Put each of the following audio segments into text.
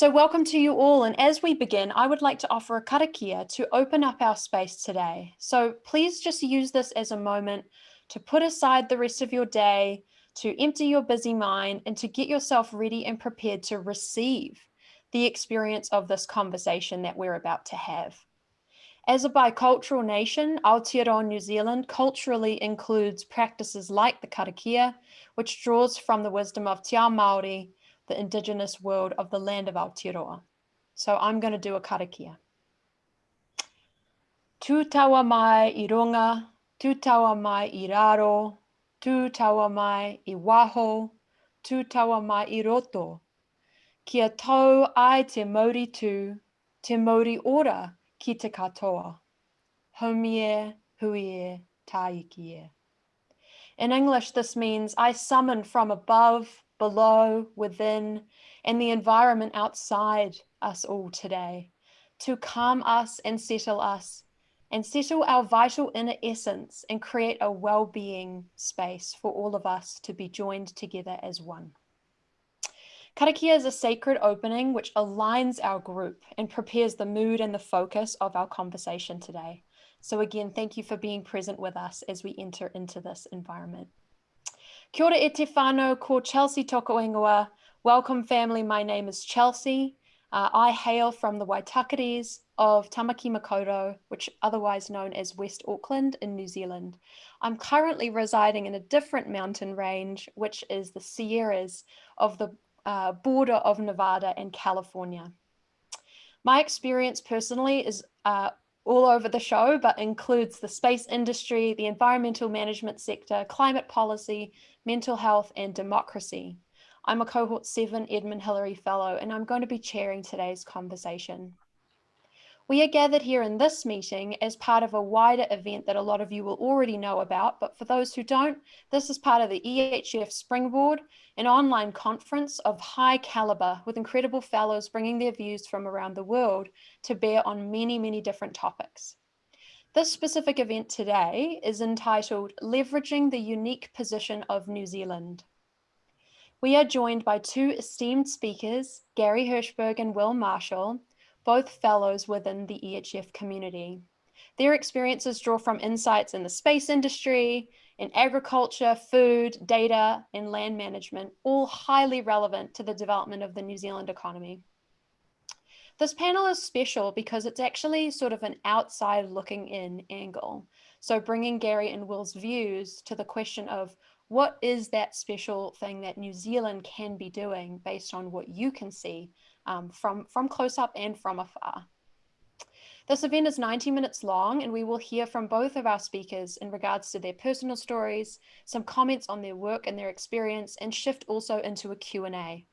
So welcome to you all. And as we begin, I would like to offer a karakia to open up our space today. So please just use this as a moment to put aside the rest of your day, to empty your busy mind and to get yourself ready and prepared to receive the experience of this conversation that we're about to have. As a bicultural nation, Aotearoa New Zealand culturally includes practices like the karakia, which draws from the wisdom of Te Ao Māori the indigenous world of the land of Aotearoa. So I'm going to do a karakia. Tawa mai i runga, tu tawa mai i raro, tu tawa mai i waho, tu tawa mai i. Kia tau ai te mauri tu, te mauri ora ki te katoa. Homie, huie, taiki In English, this means I summon from above, below, within, and the environment outside us all today to calm us and settle us and settle our vital inner essence and create a well-being space for all of us to be joined together as one. Karakia is a sacred opening which aligns our group and prepares the mood and the focus of our conversation today. So again, thank you for being present with us as we enter into this environment. Kia ora e ko Chelsea Toko. Welcome family, my name is Chelsea. Uh, I hail from the Waitakeres of Tamaki Makaurau, which otherwise known as West Auckland in New Zealand. I'm currently residing in a different mountain range, which is the Sierras of the uh, border of Nevada and California. My experience personally is uh, all over the show, but includes the space industry, the environmental management sector, climate policy, mental health, and democracy. I'm a cohort seven Edmund Hillary Fellow, and I'm going to be chairing today's conversation. We are gathered here in this meeting as part of a wider event that a lot of you will already know about, but for those who don't, this is part of the EHF Springboard, an online conference of high caliber with incredible fellows bringing their views from around the world to bear on many, many different topics. This specific event today is entitled Leveraging the Unique Position of New Zealand. We are joined by two esteemed speakers, Gary Hirshberg and Will Marshall, both fellows within the EHF community. Their experiences draw from insights in the space industry, in agriculture, food, data, and land management, all highly relevant to the development of the New Zealand economy. This panel is special because it's actually sort of an outside looking in angle. So bringing Gary and Will's views to the question of what is that special thing that New Zealand can be doing based on what you can see um, from, from close up and from afar. This event is 90 minutes long and we will hear from both of our speakers in regards to their personal stories, some comments on their work and their experience, and shift also into a Q&A.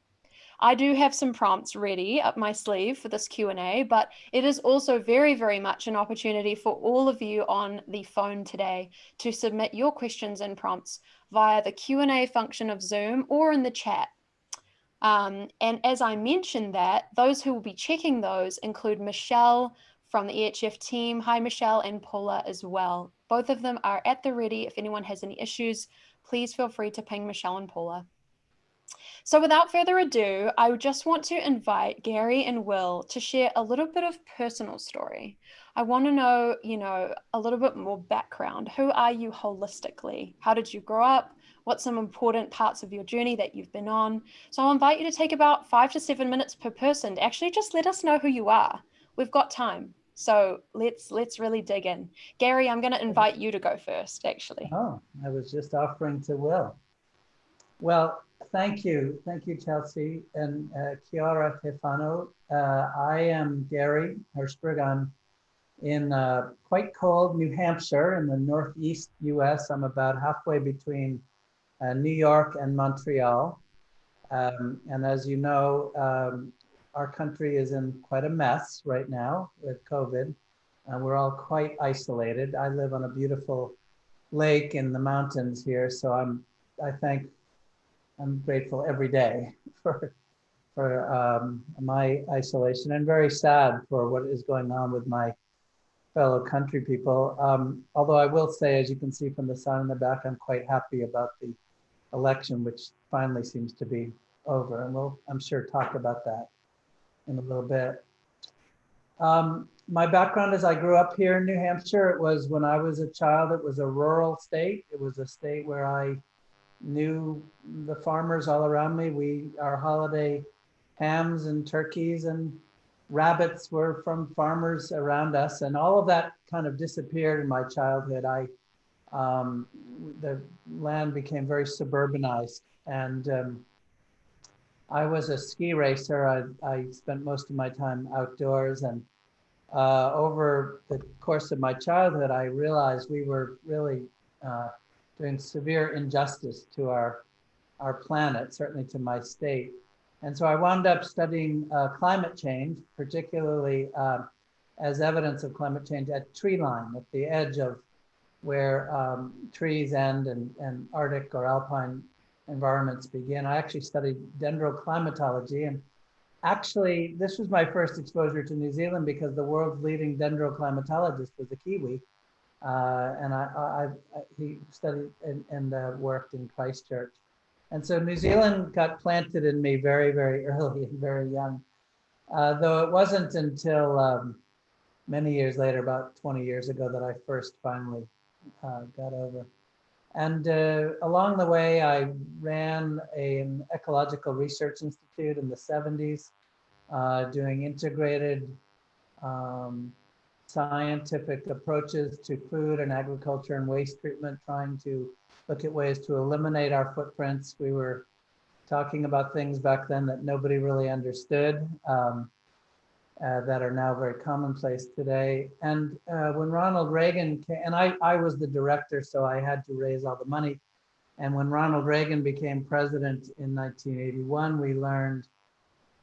I do have some prompts ready up my sleeve for this Q&A, but it is also very, very much an opportunity for all of you on the phone today to submit your questions and prompts via the Q&A function of Zoom or in the chat. Um, and as I mentioned that, those who will be checking those include Michelle from the EHF team. Hi, Michelle and Paula as well. Both of them are at the ready. If anyone has any issues, please feel free to ping Michelle and Paula. So without further ado, I would just want to invite Gary and Will to share a little bit of personal story. I want to know, you know, a little bit more background. Who are you holistically? How did you grow up? What's some important parts of your journey that you've been on? So I'll invite you to take about five to seven minutes per person to actually just let us know who you are. We've got time. So let's let's really dig in. Gary, I'm going to invite you to go first, actually. Oh, I was just offering to Will. Well, thank you. Thank you, Chelsea. And uh, Kia ora te whānau. Uh, I am Gary Hirshberg. I'm in uh, quite cold New Hampshire in the Northeast US. I'm about halfway between uh, New York and Montreal. Um, and as you know, um, our country is in quite a mess right now with COVID. and we're all quite isolated. I live on a beautiful lake in the mountains here, so I'm I thank I'm grateful every day for for um, my isolation and very sad for what is going on with my fellow country people. Um, although I will say, as you can see from the sun in the back, I'm quite happy about the election, which finally seems to be over. And we'll, I'm sure, talk about that. in a little bit. Um, my background is I grew up here in New Hampshire. It was when I was a child, it was a rural state. It was a state where I knew the farmers all around me. We, our holiday hams and turkeys and rabbits were from farmers around us and all of that kind of disappeared in my childhood. I, um, the land became very suburbanized and um, I was a ski racer. I, I spent most of my time outdoors and uh, over the course of my childhood, I realized we were really uh, doing severe injustice to our, our planet, certainly to my state. And so I wound up studying uh, climate change, particularly uh, as evidence of climate change at tree line, at the edge of where um, trees end and, and Arctic or alpine environments begin. I actually studied dendroclimatology and actually this was my first exposure to New Zealand because the world's leading dendroclimatologist was a Kiwi. Uh, and I, I, I, he studied and, and uh, worked in Christchurch. And so New Zealand got planted in me very, very early and very young. Uh, though it wasn't until um, many years later, about 20 years ago, that I first finally uh, got over. And uh, along the way, I ran an ecological research institute in the 70s, uh, doing integrated um, scientific approaches to food and agriculture and waste treatment, trying to look at ways to eliminate our footprints. We were talking about things back then that nobody really understood um, uh, that are now very commonplace today. And uh, when Ronald Reagan came, and I, I was the director, so I had to raise all the money. And when Ronald Reagan became president in 1981, we learned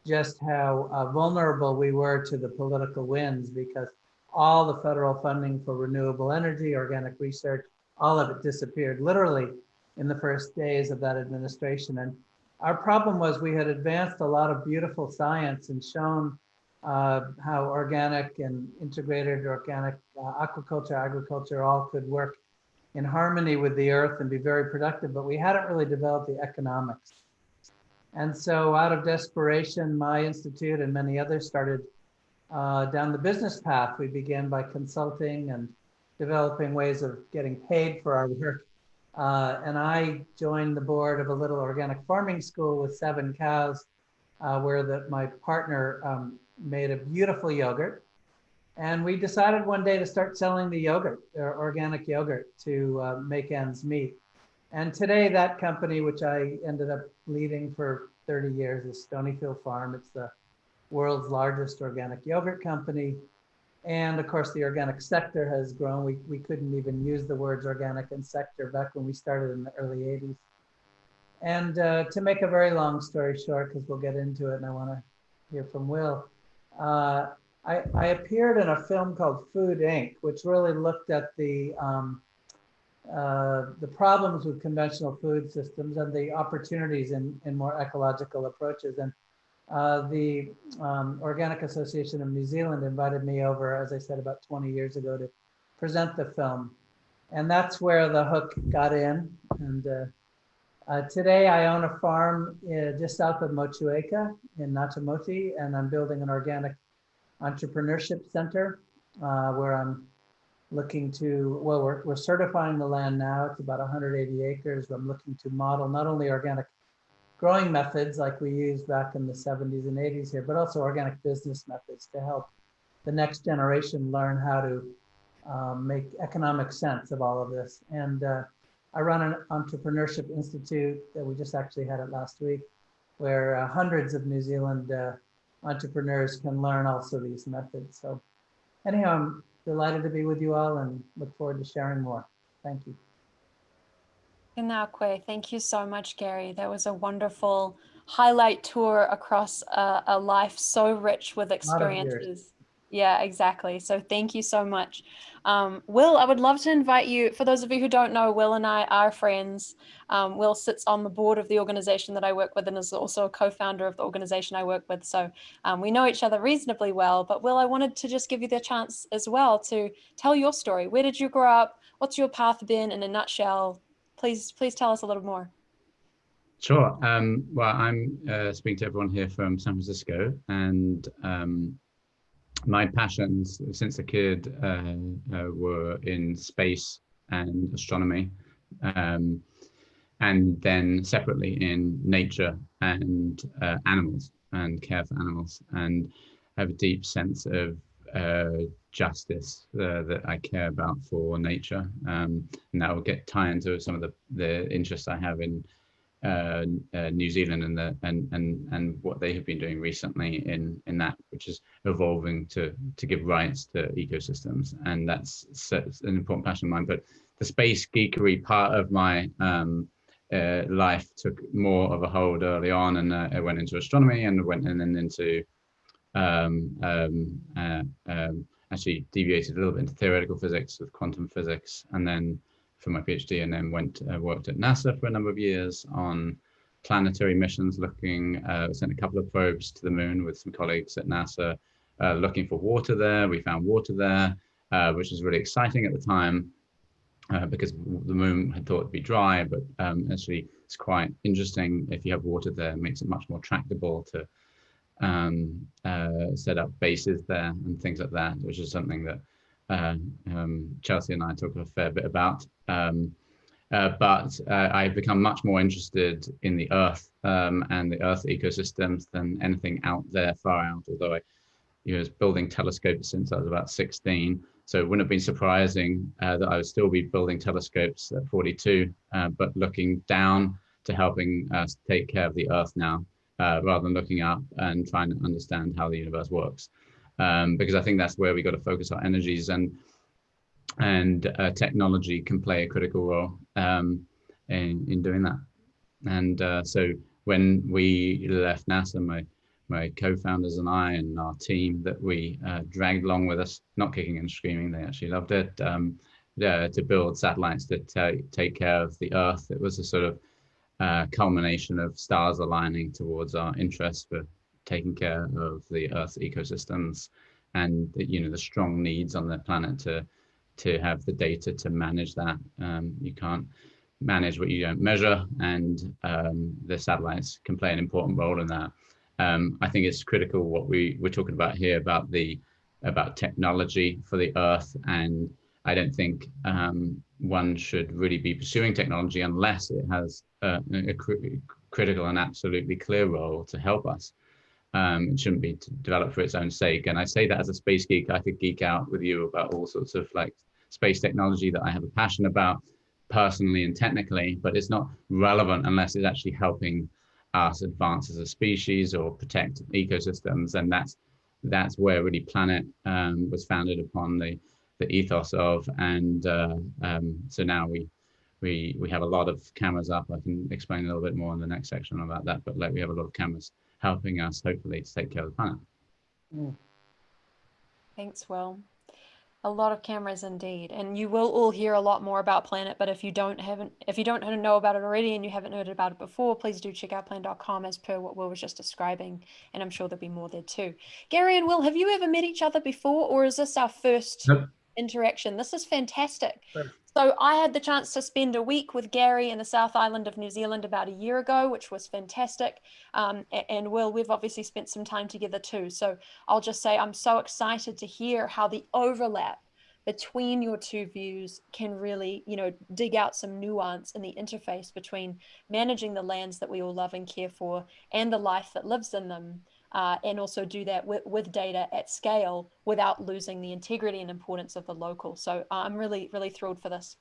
just how uh, vulnerable we were to the political winds because all the federal funding for renewable energy, organic research, all of it disappeared literally in the first days of that administration. And our problem was we had advanced a lot of beautiful science and shown how organic and integrated organic uh, aquaculture, agriculture all could work in harmony with the earth and be very productive, but we hadn't really developed the economics. And so out of desperation, my institute and many others started uh, down the business path. We began by consulting and developing ways of getting paid for our work. Uh, and I joined the board of a little organic farming school with seven cows, uh, where the, my partner um, made a beautiful yogurt. And we decided one day to start selling the yogurt, organic yogurt, to uh, make ends meet. And today that company, which I ended up leading for 30 years, is Stonyfield Farm. It's the world's largest organic yogurt company. And of course, the organic sector has grown. We, we couldn't even use the words organic and sector back when we started in the early 80s. And uh, to make a very long story short, because we'll get into it and I want to hear from Will, uh, I, I, appeared in a film called Food Inc., which really looked at the, um, uh, the problems with conventional food systems and the opportunities in, in more ecological approaches. And uh, the um, Organic Association of New Zealand invited me over, as I said, about 20 years ago to present the film. And that's where the hook got in. And uh, today I own a farm uh, just south of Motueka in Ngatimoti, and I'm building an organic entrepreneurship center uh, where I'm looking to, well, we're, we're certifying the land now. It's about 180 acres. I'm looking to model not only organic growing methods like we used back in the 70s and 80s here, but also organic business methods to help the next generation learn how to um, make economic sense of all of this. And uh, I run an entrepreneurship institute that we just actually had it last week, where uh, hundreds of New Zealand uh, entrepreneurs can learn also these methods. So anyhow, I'm delighted to be with you all and look forward to sharing more. Thank you. Inakwe, thank you so much, Gary. That was a wonderful highlight tour across a, a life so rich with experiences. Yeah, exactly. So thank you so much. Um, Will, I would love to invite you, for those of you who don't know, Will and I are friends. Um, Will sits on the board of the organization that I work with and is also a co-founder of the organization I work with. So um, we know each other reasonably well. But Will, I wanted to just give you the chance as well to tell your story. Where did you grow up? What's your path been in a nutshell? please, please tell us a little more. Sure. Um, well, I'm uh, speaking to everyone here from San Francisco, and um, my passions since a kid uh, uh, were in space and astronomy, um, and then separately in nature and uh, animals and care for animals, and have a deep sense of uh, justice uh, that I care about for nature, um, and that will get tie into some of the the interests I have in uh, uh, New Zealand and the and and and what they have been doing recently in in that, which is evolving to to give rights to ecosystems, and that's, an important passion of mine. But the space geekery part of my um, uh, life took more of a hold early on, and uh, I went into astronomy and went and then into um, um, uh, um, actually deviated a little bit into theoretical physics with quantum physics, and then for my PhD and then went uh, worked at NASA for a number of years on planetary missions looking, uh, sent a couple of probes to the moon with some colleagues at NASA uh, looking for water there. We found water there, uh, which was really exciting at the time uh, because the moon had thought it'd be dry, but um, actually it's quite interesting if you have water there, it makes it much more tractable to um, uh, set up bases there and things like that, which is something that uh, um, Chelsea and I talk a fair bit about. Um, uh, but uh, I've become much more interested in the Earth um, and the Earth ecosystems than anything out there far out. Although I you know, was building telescopes since I was about 16, so it wouldn't have been surprising uh, that I would still be building telescopes at 42, uh, but looking down to helping us take care of the Earth now, uh, rather than looking up and trying to understand how the universe works um, because I think that's where we got to focus our energies and and uh, technology can play a critical role um, in in doing that. And uh, so when we left NASA, my my co-founders and I and our team that we uh, dragged along with us, not kicking and screaming, they actually loved it, um, to build satellites to take care of the Earth. It was a sort of uh, culmination of stars aligning towards our interests for taking care of the Earth's ecosystems and you know the strong needs on the planet to to have the data to manage that. Um, you can't manage what you don't measure, and um, the satellites can play an important role in that. Um, I think it's critical what we we're talking about here about the about technology for the Earth, and I don't think um, one should really be pursuing technology unless it has a, a cr critical and absolutely clear role to help us. Um, it shouldn't be developed for its own sake. And I say that as a space geek, I could geek out with you about all sorts of like space technology that I have a passion about personally and technically, but it's not relevant unless it's actually helping us advance as a species or protect ecosystems. And that's that's where really Planet um, was founded upon the the ethos of. And uh, um, so now we we we have a lot of cameras up. I can explain a little bit more in the next section about that. But like we have a lot of cameras helping us hopefully to take care of the planet. Mm. Thanks, Will. A lot of cameras indeed, and you will all hear a lot more about Planet. But if you don't haven't if you don't know about it already and you haven't heard about it before, please do check out planet.com as per what Will was just describing, and I'm sure there'll be more there too. Gary and Will, have you ever met each other before, or is this our first nope. interaction? This is fantastic. So I had the chance to spend a week with Gary in the South Island of New Zealand about a year ago, which was fantastic. Um, and Will, we've obviously spent some time together too. So I'll just say I'm so excited to hear how the overlap between your two views can really, you know, dig out some nuance in the interface between managing the lands that we all love and care for and the life that lives in them uh, and also do that with, with data at scale without losing the integrity and importance of the local. So uh, I'm really, really thrilled for this.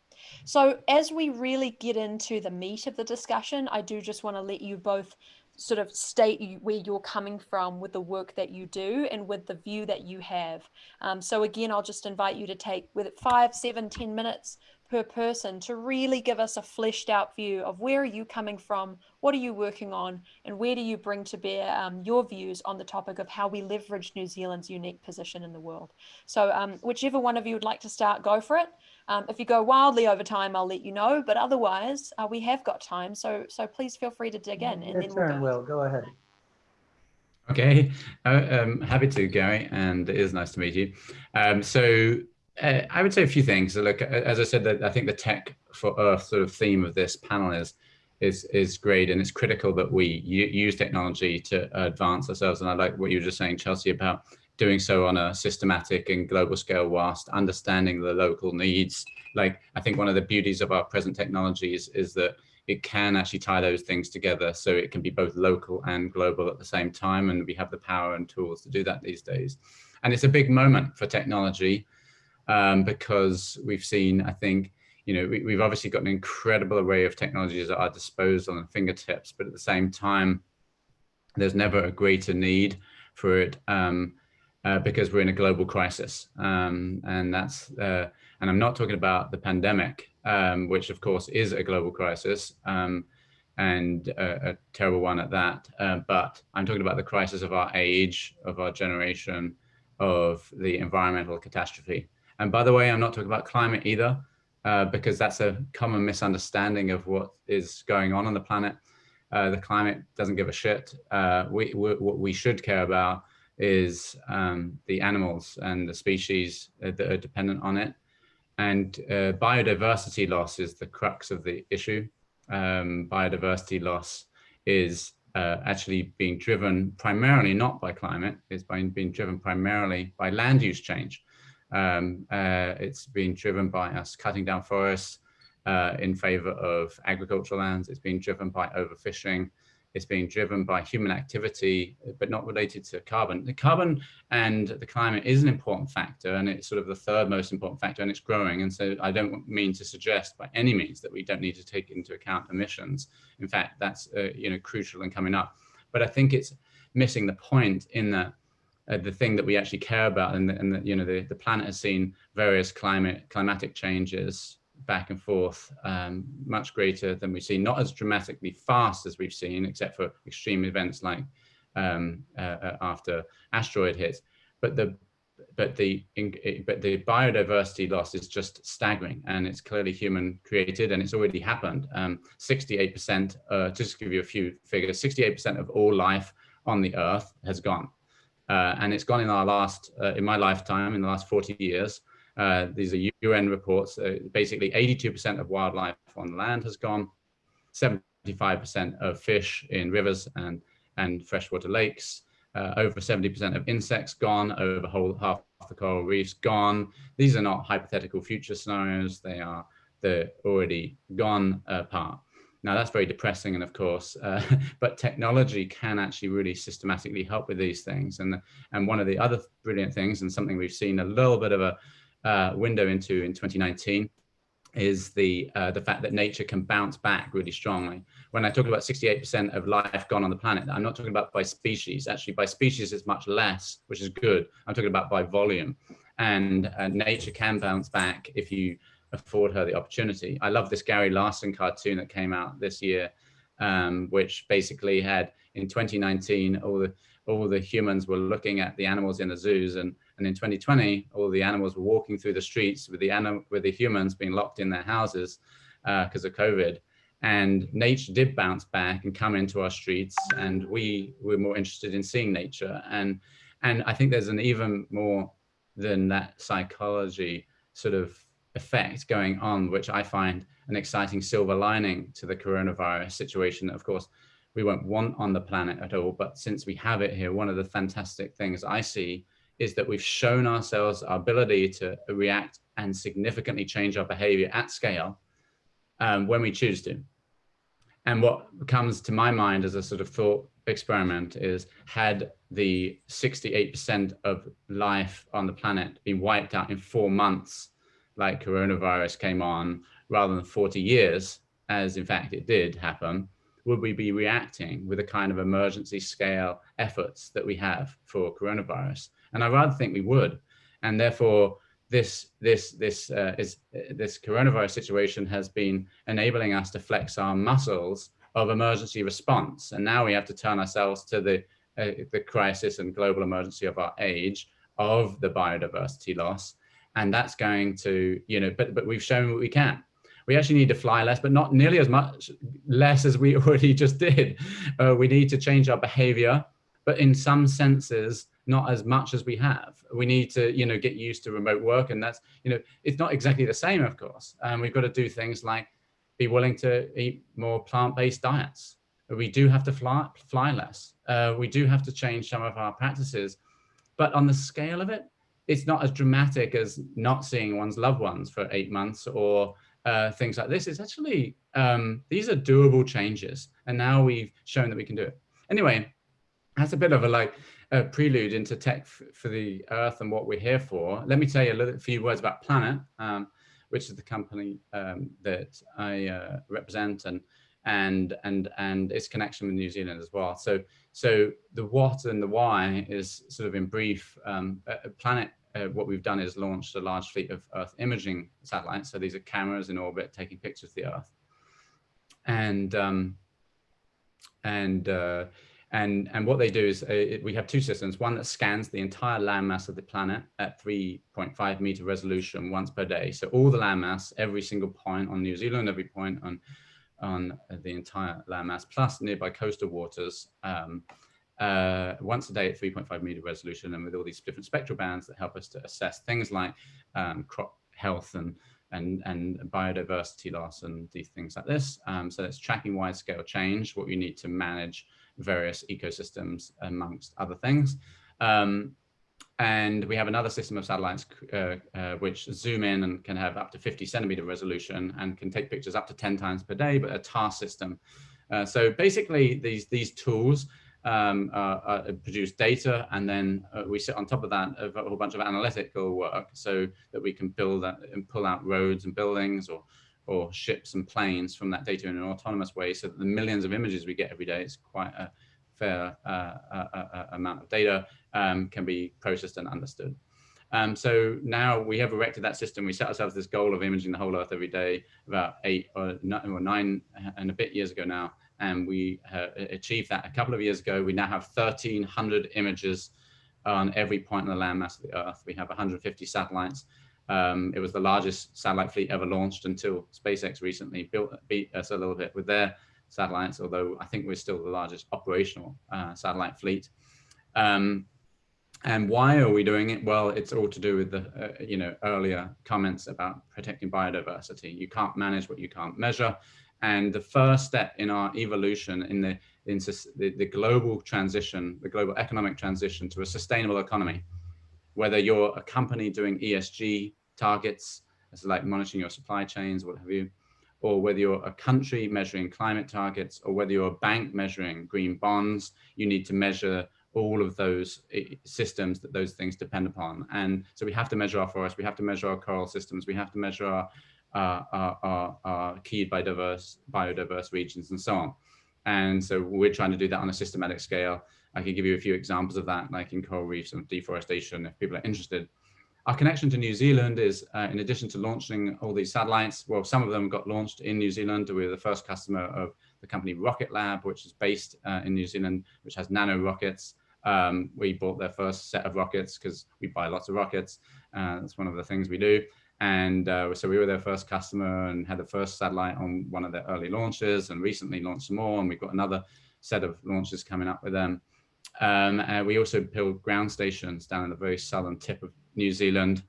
So as we really get into the meat of the discussion, I do just want to let you both sort of state where you're coming from with the work that you do and with the view that you have. Um, so again, I'll just invite you to take with it five, seven, ten minutes per person to really give us a fleshed out view of where are you coming from, what are you working on, and where do you bring to bear um, your views on the topic of how we leverage New Zealand's unique position in the world. So um, whichever one of you would like to start, go for it. Um, if you go wildly over time, I'll let you know, but otherwise uh, we have got time. So so please feel free to dig in. And Your then turn, we'll go. Will. Go ahead. Okay, uh, um, happy to, Gary, and it is nice to meet you. Um, so uh, I would say a few things. Look, as I said, that I think the tech for Earth sort of theme of this panel is is is great and it's critical that we use technology to advance ourselves. And i like what you were just saying chelsea about doing so on a systematic and global scale whilst understanding the local needs. Like i think one of the beauties of our present technologies is that it can actually tie those things together so it can be both local and global at the same time and we have the power and tools to do that these days. And it's a big moment for technology um, because we've seen i think you know, we, have obviously got an incredible array of technologies at our disposal and fingertips, but at the same time, there's never a greater need for it um, uh, because we're in a global crisis. Um, and that's, uh, and I'm not talking about the pandemic, um, which of course is a global crisis um, and a, a, terrible one at that. Uh, but I'm talking about the crisis of our age, of our generation, of the environmental catastrophe. And by the way, I'm not talking about climate either uh, because that's a common misunderstanding of what is going on on the planet. Uh, the climate doesn't give a shit. Uh, we, we, what we should care about is um, the animals and the species that are dependent on it. And uh, biodiversity loss is the crux of the issue. Um, biodiversity loss is uh, actually being driven primarily not by climate, it's being, being driven primarily by land use change. Um, uh, it's been driven by us cutting down forests uh, in favor of agricultural lands. It's been driven by overfishing. It's being driven by human activity, but not related to carbon. The carbon and the climate is an important factor, and it's sort of the third most important factor, and it's growing. And so I don't mean to suggest by any means that we don't need to take into account emissions. In fact, that's uh, you know crucial and coming up. But I think it's missing the point in that uh, the thing that we actually care about and, and the, you know the, the planet has seen various climate climatic changes back and forth um, much greater than we've seen not as dramatically fast as we've seen except for extreme events like um, uh, uh after asteroid hits but the but the but the biodiversity loss is just staggering and it's clearly human created and it's already happened. 68% um, uh, just to give you a few figures 68% of all life on the earth has gone uh, and it's gone in our last, uh, in my lifetime, in the last 40 years. Uh, these are UN reports. Uh, basically, 82% of wildlife on land has gone, 75% of fish in rivers and, and freshwater lakes, uh, over 70% of insects gone, over whole, half the coral reefs gone. These are not hypothetical future scenarios. They are the already gone part. Now that's very depressing, and of course, uh, but technology can actually really systematically help with these things. And and one of the other brilliant things, and something we've seen a little bit of a uh, window into in 2019, is the uh, the fact that nature can bounce back really strongly. When I talk about 68% of life gone on the planet, I'm not talking about by species. Actually, by species it's much less, which is good. I'm talking about by volume, and uh, nature can bounce back if you afford her the opportunity. I love this Gary Larson cartoon that came out this year, um, which basically had in 2019 all the all the humans were looking at the animals in the zoos, and and in 2020 all the animals were walking through the streets with the anim with the humans being locked in their houses because uh, of COVID. And nature did bounce back and come into our streets, and we were more interested in seeing nature. And and I think there's an even more than that psychology sort of effect going on, which I find an exciting silver lining to the coronavirus situation that of course we won't want on the planet at all. But since we have it here, one of the fantastic things I see is that we've shown ourselves our ability to react and significantly change our behavior at scale um, when we choose to. And what comes to my mind as a sort of thought experiment is had the 68% of life on the planet been wiped out in four months like coronavirus came on rather than 40 years, as in fact it did happen, would we be reacting with the kind of emergency scale efforts that we have for coronavirus? And I rather think we would. And therefore, this this this uh, is this coronavirus situation has been enabling us to flex our muscles of emergency response. And now we have to turn ourselves to the uh, the crisis and global emergency of our age of the biodiversity loss and that's going to, you know, but, but we've shown what we can. We actually need to fly less, but not nearly as much less as we already just did. Uh, we need to change our behavior, but in some senses, not as much as we have. We need to, you know, get used to remote work and that's, you know, it's not exactly the same, of course. Um, we've got to do things like be willing to eat more plant-based diets. We do have to fly, fly less. Uh, we do have to change some of our practices. But on the scale of it, it's not as dramatic as not seeing one's loved ones for eight months or uh, things like this. It's actually, um, these are doable changes. And now we've shown that we can do it. Anyway, that's a bit of a like a prelude into tech for the earth and what we're here for. Let me tell you a little few words about Planet, um, which is the company um, that I uh, represent and and and and its connection with New Zealand as well. So so the what and the why is sort of in brief. Um, Planet, uh, what we've done is launched a large fleet of Earth imaging satellites. So these are cameras in orbit taking pictures of the Earth, and um, and uh, and and what they do is uh, it, we have two systems. One that scans the entire landmass of the planet at 3.5 meter resolution once per day. So all the landmass, every single point on New Zealand, every point on on the entire landmass, plus nearby coastal waters, um, uh, once a day at 3.5 meter resolution, and with all these different spectral bands that help us to assess things like um, crop health and and and biodiversity loss and these things like this. Um, so it's tracking wide scale change, what we need to manage various ecosystems amongst other things. Um, and we have another system of satellites uh, uh, which zoom in and can have up to 50 centimeter resolution and can take pictures up to 10 times per day, but a TAR system. Uh, so basically these, these tools um, produce data and then uh, we sit on top of that a whole bunch of analytical work so that we can build and pull out roads and buildings or or ships and planes from that data in an autonomous way so that the millions of images we get every day is quite a fair uh, uh, amount of data um, can be processed and understood. Um, so now we have erected that system. We set ourselves this goal of imaging the whole Earth every day about eight or nine and a bit years ago now. And we achieved that a couple of years ago. We now have 1,300 images on every point in the landmass of the Earth. We have 150 satellites. Um, it was the largest satellite fleet ever launched until SpaceX recently built beat us a little bit with their satellites, although I think we're still the largest operational uh, satellite fleet. Um, and why are we doing it? Well, it's all to do with the, uh, you know, earlier comments about protecting biodiversity. You can't manage what you can't measure. And the first step in our evolution in the, in the, the global transition, the global economic transition to a sustainable economy, whether you're a company doing ESG targets, as like monitoring your supply chains, what have you, or whether you're a country measuring climate targets, or whether you're a bank measuring green bonds, you need to measure all of those eh, systems that those things depend upon. And so we have to measure our forests, we have to measure our coral systems, we have to measure our, uh, our, our, our key biodiverse, biodiverse regions and so on. And so we're trying to do that on a systematic scale. I can give you a few examples of that, like in coral reefs and deforestation, if people are interested. Our connection to New Zealand is, uh, in addition to launching all these satellites, well, some of them got launched in New Zealand. We were the first customer of the company Rocket Lab, which is based uh, in New Zealand, which has nano rockets. Um, we bought their first set of rockets because we buy lots of rockets. Uh, that's one of the things we do. And uh, so we were their first customer and had the first satellite on one of their early launches and recently launched some more. And we've got another set of launches coming up with them. Um, and we also build ground stations down in the very southern tip of New Zealand,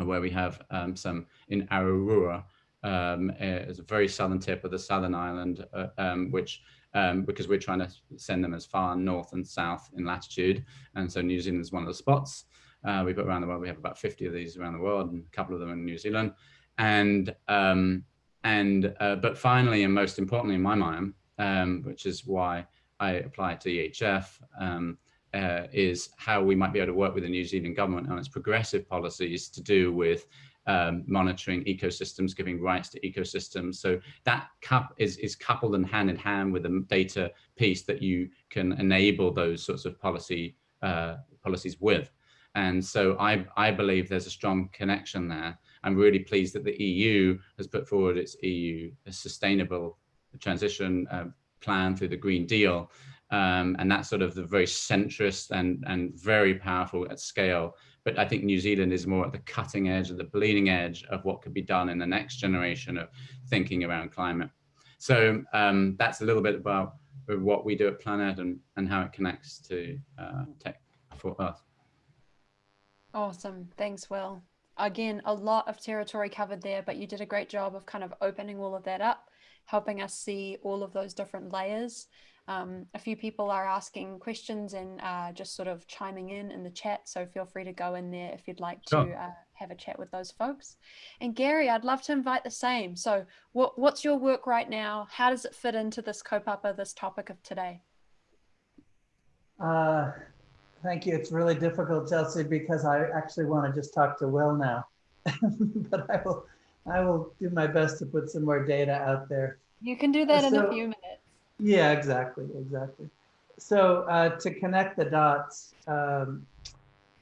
uh, where we have um, some in Awarua, um, it's a very southern tip of the southern island, uh, um, which um, because we're trying to send them as far north and south in latitude. And so New Zealand is one of the spots. Uh, we've got around the world, we have about 50 of these around the world and a couple of them in New Zealand. And, um, and uh, but finally, and most importantly in my mind, um, which is why I applied to EHF, um, uh, is how we might be able to work with the New Zealand government on its progressive policies to do with um, monitoring ecosystems, giving rights to ecosystems. So that cup is, is coupled and hand in hand with the data piece that you can enable those sorts of policy uh, policies with. And so I, I believe there's a strong connection there. I'm really pleased that the EU has put forward its EU sustainable transition uh, plan through the Green Deal. Um, and that's sort of the very centrist and, and very powerful at scale. But I think New Zealand is more at the cutting edge, of the bleeding edge of what could be done in the next generation of thinking around climate. So um, that's a little bit about what we do at Planet and, and how it connects to uh, tech for Earth. Awesome. Thanks, Will. again, a lot of territory covered there, but you did a great job of kind of opening all of that up, helping us see all of those different layers. Um, a few people are asking questions and uh, just sort of chiming in in the chat. So feel free to go in there if you'd like to uh, have a chat with those folks. And Gary, I'd love to invite the same. So what, what's your work right now? How does it fit into this kaupapa, this topic of today? Uh, Thank you. It's really difficult, Chelsea, because I actually want to just talk to Will now. But I will, I will do my best to put some more data out there. You can do that in a few minutes. Yeah, exactly, exactly. So uh, to connect the dots, um,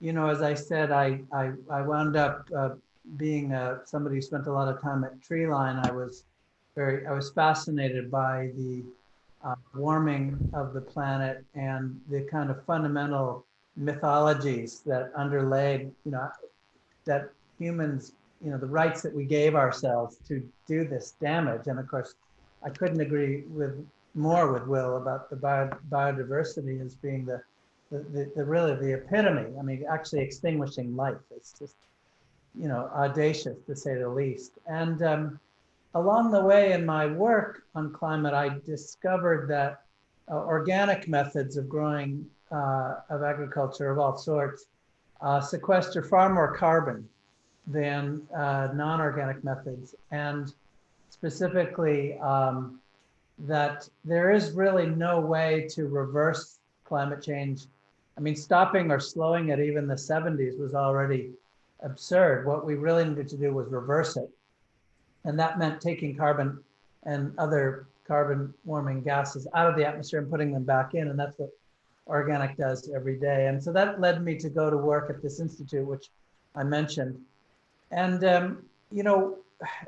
you know, as I said, I I, I wound up uh, being uh, somebody who spent a lot of time at Treeline. I was very I was fascinated by the uh, warming of the planet and the kind of fundamental mythologies that underlay, you know, that humans, you know, the rights that we gave ourselves to do this damage. And of course, I couldn't agree with more with Will about the bio, biodiversity as being the, the, the, the really the epitome. I mean, actually extinguishing life. It's just, you know, audacious to say the least. And um, along the way in my work on climate, I discovered that uh, organic methods of growing uh, of agriculture of all sorts uh, sequester far more carbon than uh, non-organic methods. And specifically, um, that there is really no way to reverse climate change. I mean, stopping or slowing it even the 70s was already absurd. What we really needed to do was reverse it. And that meant taking carbon and other carbon warming gases out of the atmosphere and putting them back in. And that's what organic does every day. And so that led me to go to work at this institute, which I mentioned. And, um, you know,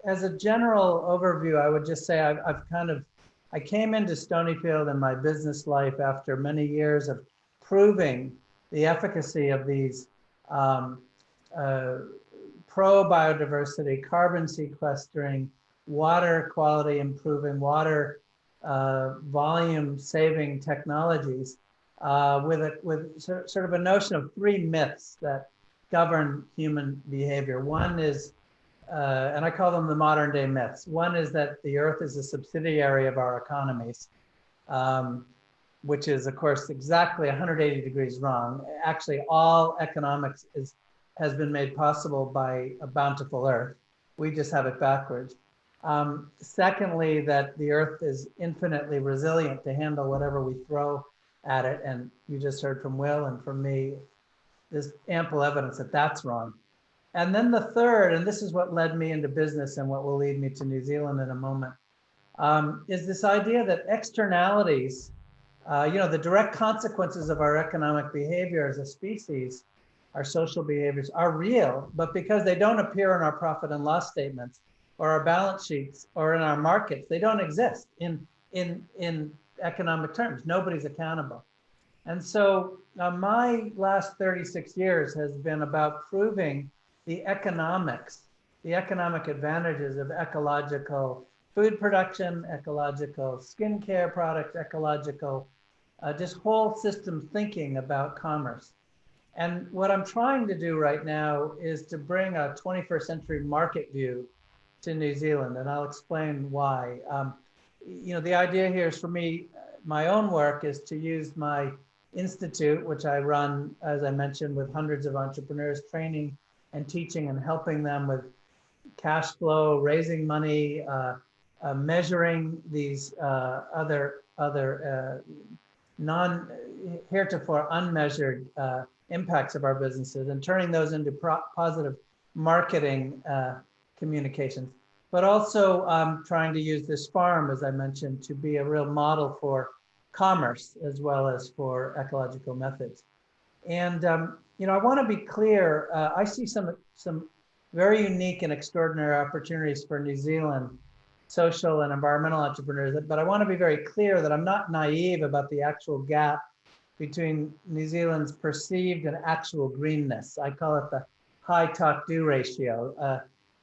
as a general overview, I would just say I've, I've kind of I came into Stonyfield in my business life after many years of proving the efficacy of these um, uh, pro biodiversity, carbon sequestering, water quality improving, water uh, volume saving technologies uh, with, a, with sort of a notion of three myths that govern human behavior. One is uh, and I call them the modern day myths. One is that the earth is a subsidiary of our economies, um, which is, of course, exactly 180 degrees wrong. Actually, all economics is, has been made possible by a bountiful earth. We just have it backwards. Um, secondly, that the earth is infinitely resilient to handle whatever we throw at it. And you just heard from Will and from me, there's ample evidence that that's wrong. And then the third, and this is what led me into business and what will lead me to New Zealand in a moment, um, is this idea that externalities, uh, you know, the direct consequences of our economic behavior as a species, our social behaviors are real, but because they don't appear in our profit and loss statements or our balance sheets or in our markets, they don't exist in, in, in economic terms. Nobody's accountable. And so uh, my last 36 years has been about proving the economics, the economic advantages of ecological food production, ecological skincare products, ecological, uh, just whole system thinking about commerce. And what I'm trying to do right now is to bring a 21st century market view to New Zealand, and I'll explain why. Um, you know, the idea here is for me, my own work is to use my institute, which I run, as I mentioned, with hundreds of entrepreneurs, training and teaching and helping them with cash flow, raising money, uh, uh, measuring these uh, other other uh, non heretofore unmeasured uh, impacts of our businesses and turning those into positive marketing uh, communications. But also um, trying to use this farm, as I mentioned, to be a real model for commerce as well as for ecological methods. And um, you know, I want to be clear. Uh, I see some some very unique and extraordinary opportunities for New Zealand social and environmental entrepreneurs. But I want to be very clear that I'm not naive about the actual gap between New Zealand's perceived and actual greenness. I call it the high talk do ratio. Uh,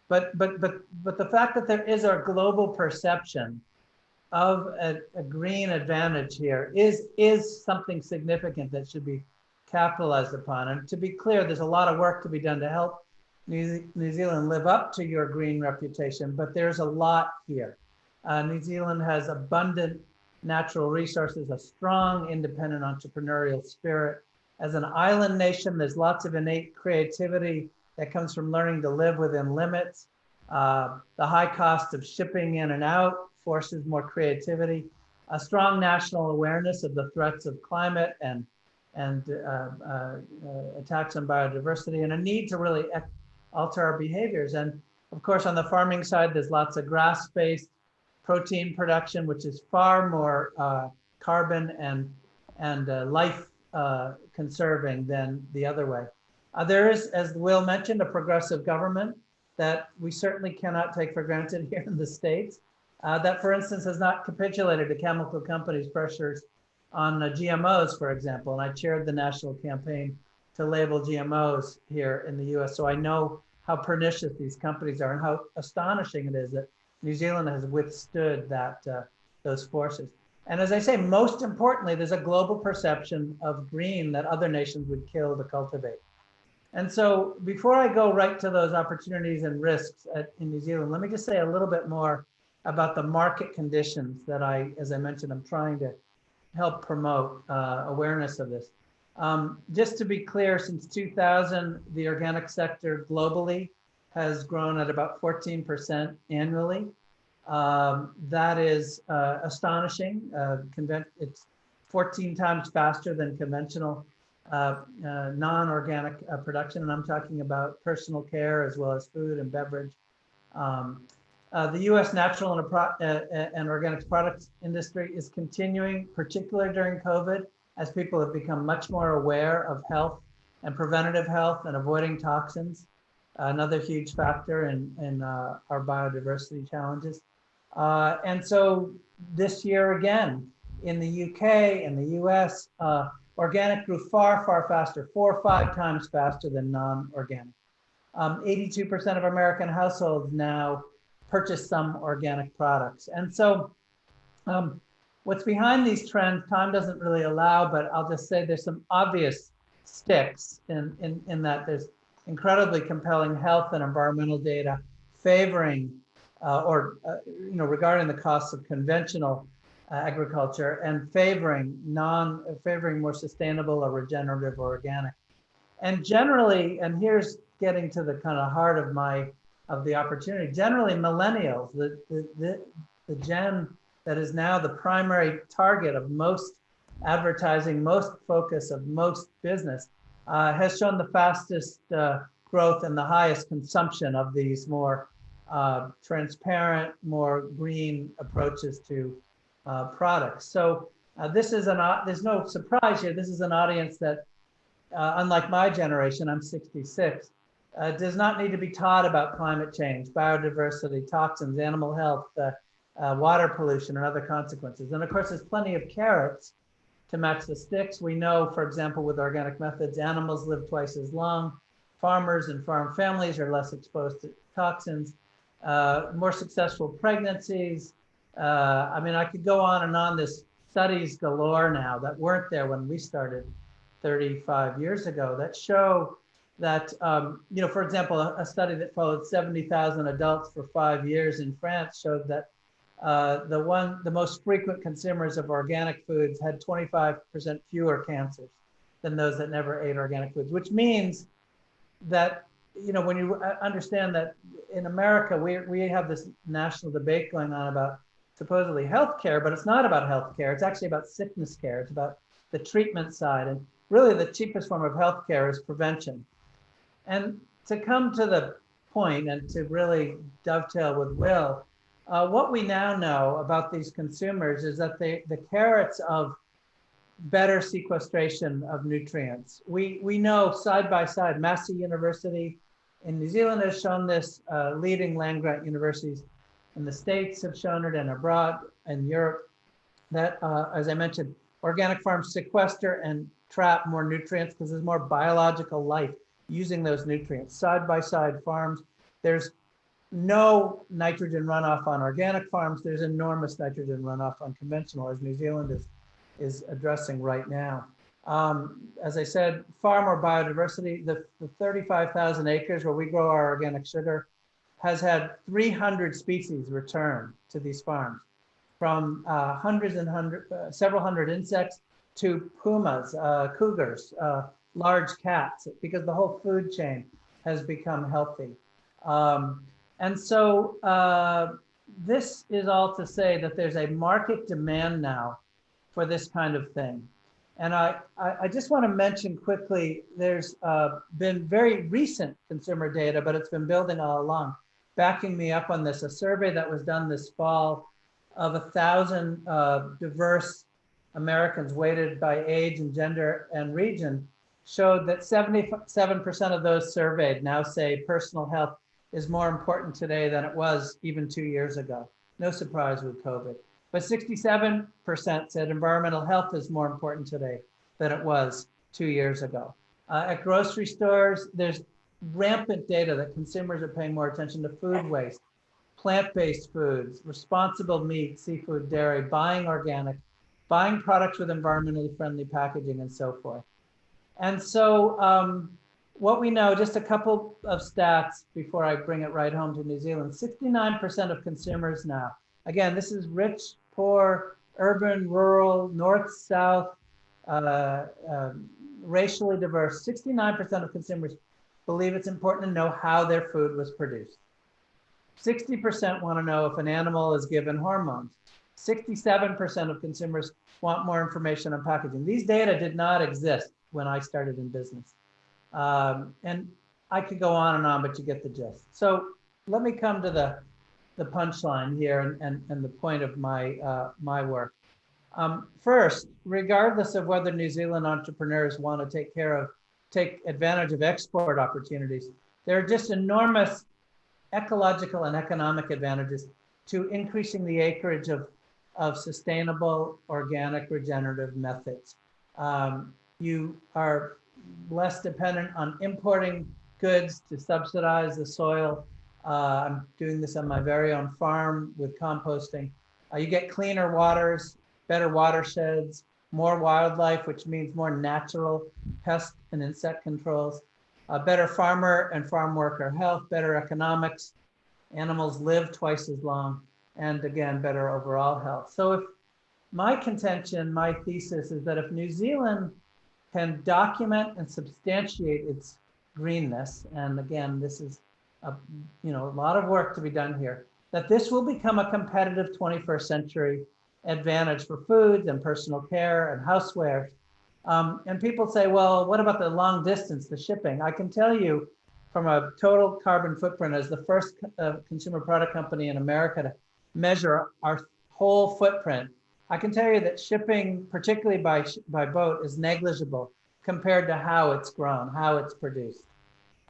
but but but but the fact that there is a global perception of a, a green advantage here is is something significant that should be capitalized upon. And to be clear, there's a lot of work to be done to help New, New Zealand live up to your green reputation, but there's a lot here. Uh, New Zealand has abundant natural resources, a strong independent entrepreneurial spirit. As an island nation, there's lots of innate creativity that comes from learning to live within limits. Uh, the high cost of shipping in and out forces more creativity. A strong national awareness of the threats of climate and and uh, uh, uh, attacks on biodiversity, and a need to really alter our behaviors. And of course, on the farming side, there's lots of grass-based protein production, which is far more uh, carbon and and uh, life uh, conserving than the other way. Uh, there is, as Will mentioned, a progressive government that we certainly cannot take for granted here in the States. That, for instance, has not capitulated to chemical companies' pressures on GMOs, for example. And I chaired the national campaign to label GMOs here in the US. So I know how pernicious these companies are and how astonishing it is that New Zealand has withstood that uh, those forces. And as I say, most importantly, there's a global perception of green that other nations would kill to cultivate. And so before I go right to those opportunities and risks at, in New Zealand, let me just say a little bit more about the market conditions that I, as I mentioned, I'm trying to help promote uh, awareness of this. Um, just to be clear, since 2000, the organic sector globally has grown at about 14% annually. Um, that is uh, astonishing. Uh, it's 14 times faster than conventional uh, uh, non-organic uh, production, and I'm talking about personal care as well as food and beverage. Um, uh, the U.S. natural and, uh, uh, and organic products industry is continuing, particularly during COVID, as people have become much more aware of health and preventative health and avoiding toxins. Another huge factor in, in uh, our biodiversity challenges. Uh, and so this year again, in the UK and the US, uh, organic grew far, far faster, four or five times faster than non-organic. 82% um, of American households now purchase some organic products. And so um, what's behind these trends, time doesn't really allow, but I'll just say there's some obvious sticks in, in, in that there's incredibly compelling health and environmental data favoring uh, or uh, you know regarding the costs of conventional uh, agriculture and favoring non favoring more sustainable or regenerative or organic and generally and here's getting to the kind of heart of my of the opportunity generally millennials the the, the, the gen that is now the primary target of most advertising most focus of most business uh, has shown the fastest uh, growth and the highest consumption of these more uh, transparent, more green approaches to uh, products. So uh, this is an, there's no surprise here. This is an audience that, uh, unlike my generation, I'm 66, uh, does not need to be taught about climate change, biodiversity, toxins, animal health, water pollution, and other consequences. And of course, there's plenty of carrots to match the sticks. We know, for example, with organic methods, animals live twice as long. Farmers and farm families are less exposed to toxins, uh, more successful pregnancies. Uh, I mean, I could go on and on. This studies galore now that weren't there when we started 35 years ago that show that, um, you know, for example, a, a study that followed 70,000 adults for five years in France showed that uh, the one, the most frequent consumers of organic foods had 25% fewer cancers than those that never ate organic foods, which means that, you know, when you uh, understand that in America, we, we have this national debate going on about supposedly healthcare, but it's not about healthcare. It's actually about sickness care. It's about the treatment side. And really the cheapest form of healthcare is prevention. And to come to the point and to really dovetail with Will, uh, what we now know about these consumers is that they, the carrots of better sequestration of nutrients. We, we know side by side, Massey University in New Zealand has shown this, uh, leading land grant universities in the States have shown it and abroad in Europe that, uh, as I mentioned, organic farms sequester and trap more nutrients because there's more biological life using those nutrients. Side by side farms, there's no nitrogen runoff on organic farms. There's enormous nitrogen runoff on conventional, as New Zealand is, is addressing right now. Um, as I said, far more biodiversity. The, the 35,000 acres where we grow our organic sugar has had 300 species return to these farms from uh, hundreds and hundred, uh, several hundred insects to pumas, uh, cougars, uh, large cats, because the whole food chain has become healthy. Um, and so uh, this is all to say that there's a market demand now for this kind of thing. And I, I, just want to mention quickly, there's uh, been very recent consumer data, but it's been building all along, backing me up on this. A survey that was done this fall of a thousand uh, diverse Americans weighted by age and gender and region showed that 77% of those surveyed now say personal health is more important today than it was even two years ago. No surprise with COVID. But 67% said environmental health is more important today than it was two years ago. Uh, at grocery stores, there's rampant data that consumers are paying more attention to food waste, plant-based foods, responsible meat, seafood, dairy, buying organic, buying products with environmentally friendly packaging and so forth. And so um, what we know, just a couple of stats before I bring it right home to New Zealand, 69% of consumers now, again, this is rich, poor, urban, rural, north, south, uh, um, racially diverse, 69% of consumers believe it's important to know how their food was produced. 60% want to know if an animal is given hormones. 67% of consumers want more information on packaging. These data did not exist when I started in business. Um, and I could go on and on, but you get the gist. So let me come to the, the punchline here and, and, and the point of my, uh, my work. Um, first, regardless of whether New Zealand entrepreneurs want to take care of, take advantage of export opportunities, there are just enormous ecological and economic advantages to increasing the acreage of, of sustainable organic regenerative methods. Um, you are less dependent on importing goods to subsidize the soil. Uh, I'm doing this on my very own farm with composting. Uh, you get cleaner waters, better watersheds, more wildlife, which means more natural pest and insect controls, uh, better farmer and farm worker health, better economics, animals live twice as long, and again, better overall health. So if my contention, my thesis is that if New Zealand can document and substantiate its greenness. And again, this is a, you know, a lot of work to be done here, that this will become a competitive 21st century advantage for foods and personal care and housewares. Um, and people say, well, what about the long distance, the shipping? I can tell you from a total carbon footprint as the first uh, consumer product company in America to measure our whole footprint I can tell you that shipping, particularly by, by boat, is negligible compared to how it's grown, how it's produced.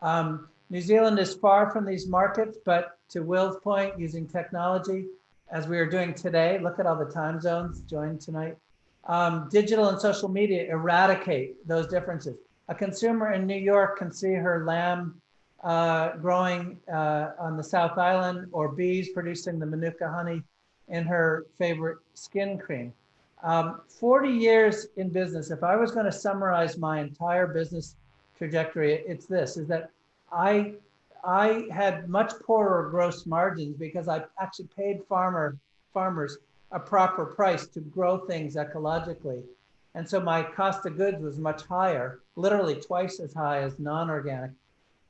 Um, New Zealand is far from these markets, but to Will's point, using technology, as we are doing today, look at all the time zones joined tonight. Um, digital and social media eradicate those differences. A consumer in New York can see her lamb uh, growing uh, on the South Island or bees producing the Manuka honey in her favorite skin cream. Um, 40 years in business, if I was going to summarize my entire business trajectory, it's this, is that I, I had much poorer gross margins because I actually paid farmer, farmers a proper price to grow things ecologically. And so my cost of goods was much higher, literally twice as high as non-organic.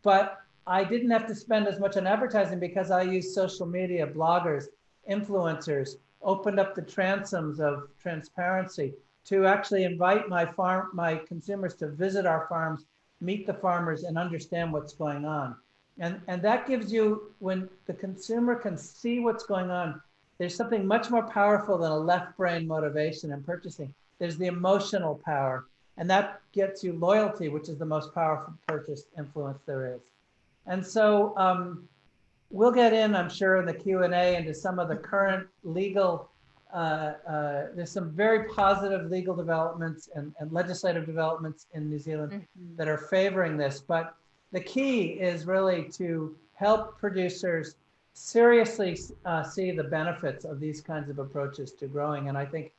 But I didn't have to spend as much on advertising because I used social media, bloggers, influencers, opened up the transoms of transparency to actually invite my farm, my consumers to visit our farms, meet the farmers and understand what's going on. And, and that gives you, when the consumer can see what's going on, there's something much more powerful than a left brain motivation in purchasing. There's the emotional power and that gets you loyalty, which is the most powerful purchase influence there is. And so um, we'll get in, I'm sure, in the Q&A into some of the current legal, uh, uh, there's some very positive legal developments and, and legislative developments in New Zealand mm -hmm. that are favoring this. But the key is really to help producers seriously uh, see the benefits of these kinds of approaches to growing. And I think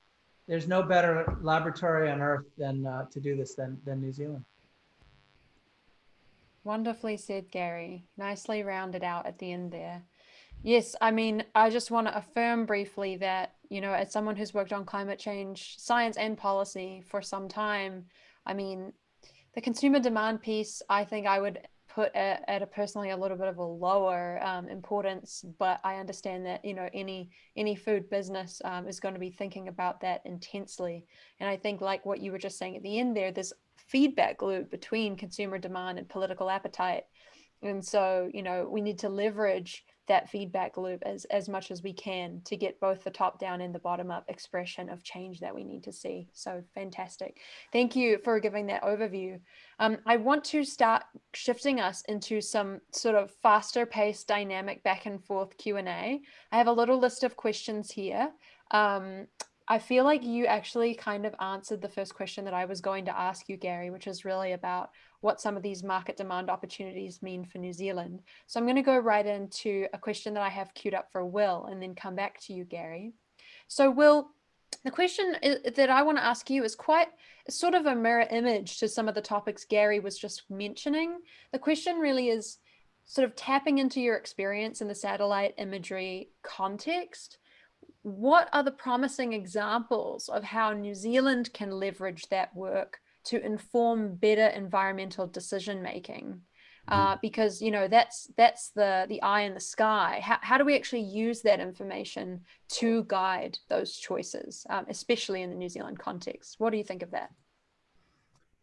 there's no better laboratory on earth than uh, to do this than, than New Zealand. Wonderfully said, Gary. Nicely rounded out at the end there. Yes, I mean, I just want to affirm briefly that, you know, as someone who's worked on climate change science and policy for some time, I mean, the consumer demand piece, I think I would put at, at a personally a little bit of a lower um, importance, but I understand that you know any any food business um, is going to be thinking about that intensely. And I think like what you were just saying at the end there, this feedback loop between consumer demand and political appetite. And so you know we need to leverage that feedback loop as, as much as we can to get both the top down and the bottom up expression of change that we need to see. So fantastic. Thank you for giving that overview. Um, I want to start shifting us into some sort of faster paced dynamic back and forth Q&A. I have a little list of questions here. Um, I feel like you actually kind of answered the first question that I was going to ask you, Gary, which is really about what some of these market demand opportunities mean for New Zealand. So I'm going to go right into a question that I have queued up for Will and then come back to you, Gary. So Will, the question that I want to ask you is quite sort of a mirror image to some of the topics Gary was just mentioning. The question really is sort of tapping into your experience in the satellite imagery context what are the promising examples of how New Zealand can leverage that work to inform better environmental decision making? Mm-hmm. Uh, because you know that's that's the the eye in the sky. How, how do we actually use that information to guide those choices, um, especially in the New Zealand context? What do you think of that?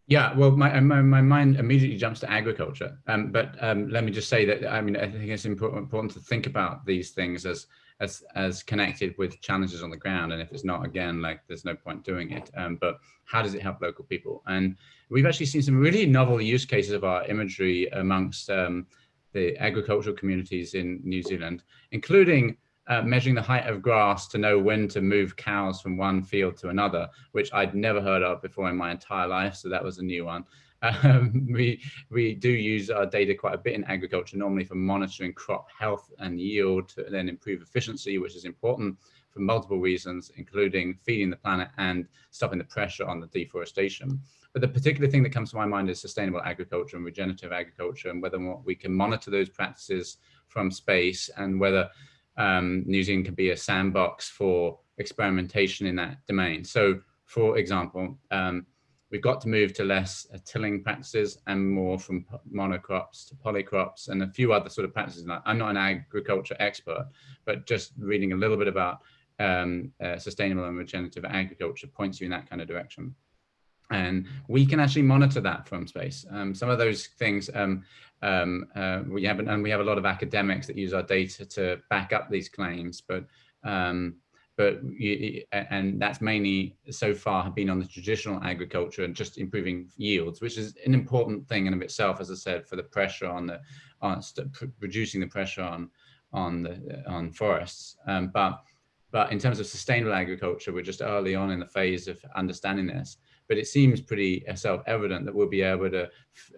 Yeah, well, my, my, my mind immediately jumps to agriculture. Um, but um, let me just say that, I mean, I think it's important, important to think about these things as as as connected with challenges on the ground and if it's not again like there's no point doing it um, but how does it help local people and we've actually seen some really novel use cases of our imagery amongst um, the agricultural communities in New Zealand including uh, measuring the height of grass to know when to move cows from one field to another, which I'd never heard of before in my entire life. So that was a new one. Um, we, we do use our data quite a bit in agriculture, normally for monitoring crop health and yield to then improve efficiency, which is important for multiple reasons, including feeding the planet and stopping the pressure on the deforestation. But the particular thing that comes to my mind is sustainable agriculture and regenerative agriculture and whether or not we can monitor those practices from space and whether um, New Zealand can be a sandbox for experimentation in that domain. So for example, um, we've got to move to less uh, tilling practices and more from monocrops to polycrops and a few other sort of practices. I'm not an agriculture expert, but just reading a little bit about um, uh, sustainable and regenerative agriculture points you in that kind of direction. And we can actually monitor that from space. Um, some of those things um, um, uh, we have, and we have a lot of academics that use our data to back up these claims, but um, but you, and that's mainly so far have been on the traditional agriculture and just improving yields, which is an important thing in of itself, as I said, for the pressure on the on reducing the pressure on on the on forests. Um, but but in terms of sustainable agriculture, we're just early on in the phase of understanding this. But it seems pretty self-evident that we'll be able to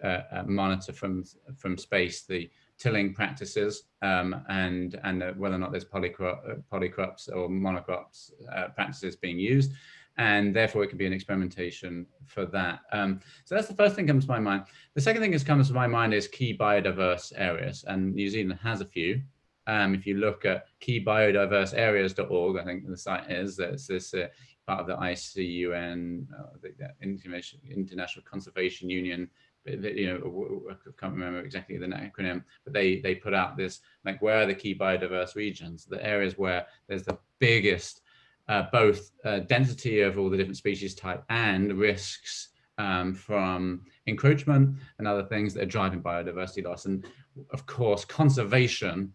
uh, uh, monitor from from space the tilling practices um, and and uh, whether or not there's uh, polycrops or monocrops uh, practices being used and therefore it could be an experimentation for that. Um, so that's the first thing comes to my mind. The second thing that comes to my mind is key biodiverse areas and New Zealand has a few. Um, if you look at keybiodiverseareas.org, I think the site is, it's this uh, part of the ICUN, uh, the, the International Conservation Union you know, I can't remember exactly the acronym, but they they put out this like where are the key biodiverse regions, the areas where there's the biggest uh, both uh, density of all the different species type and risks um, from encroachment and other things that are driving biodiversity loss. And of course, conservation,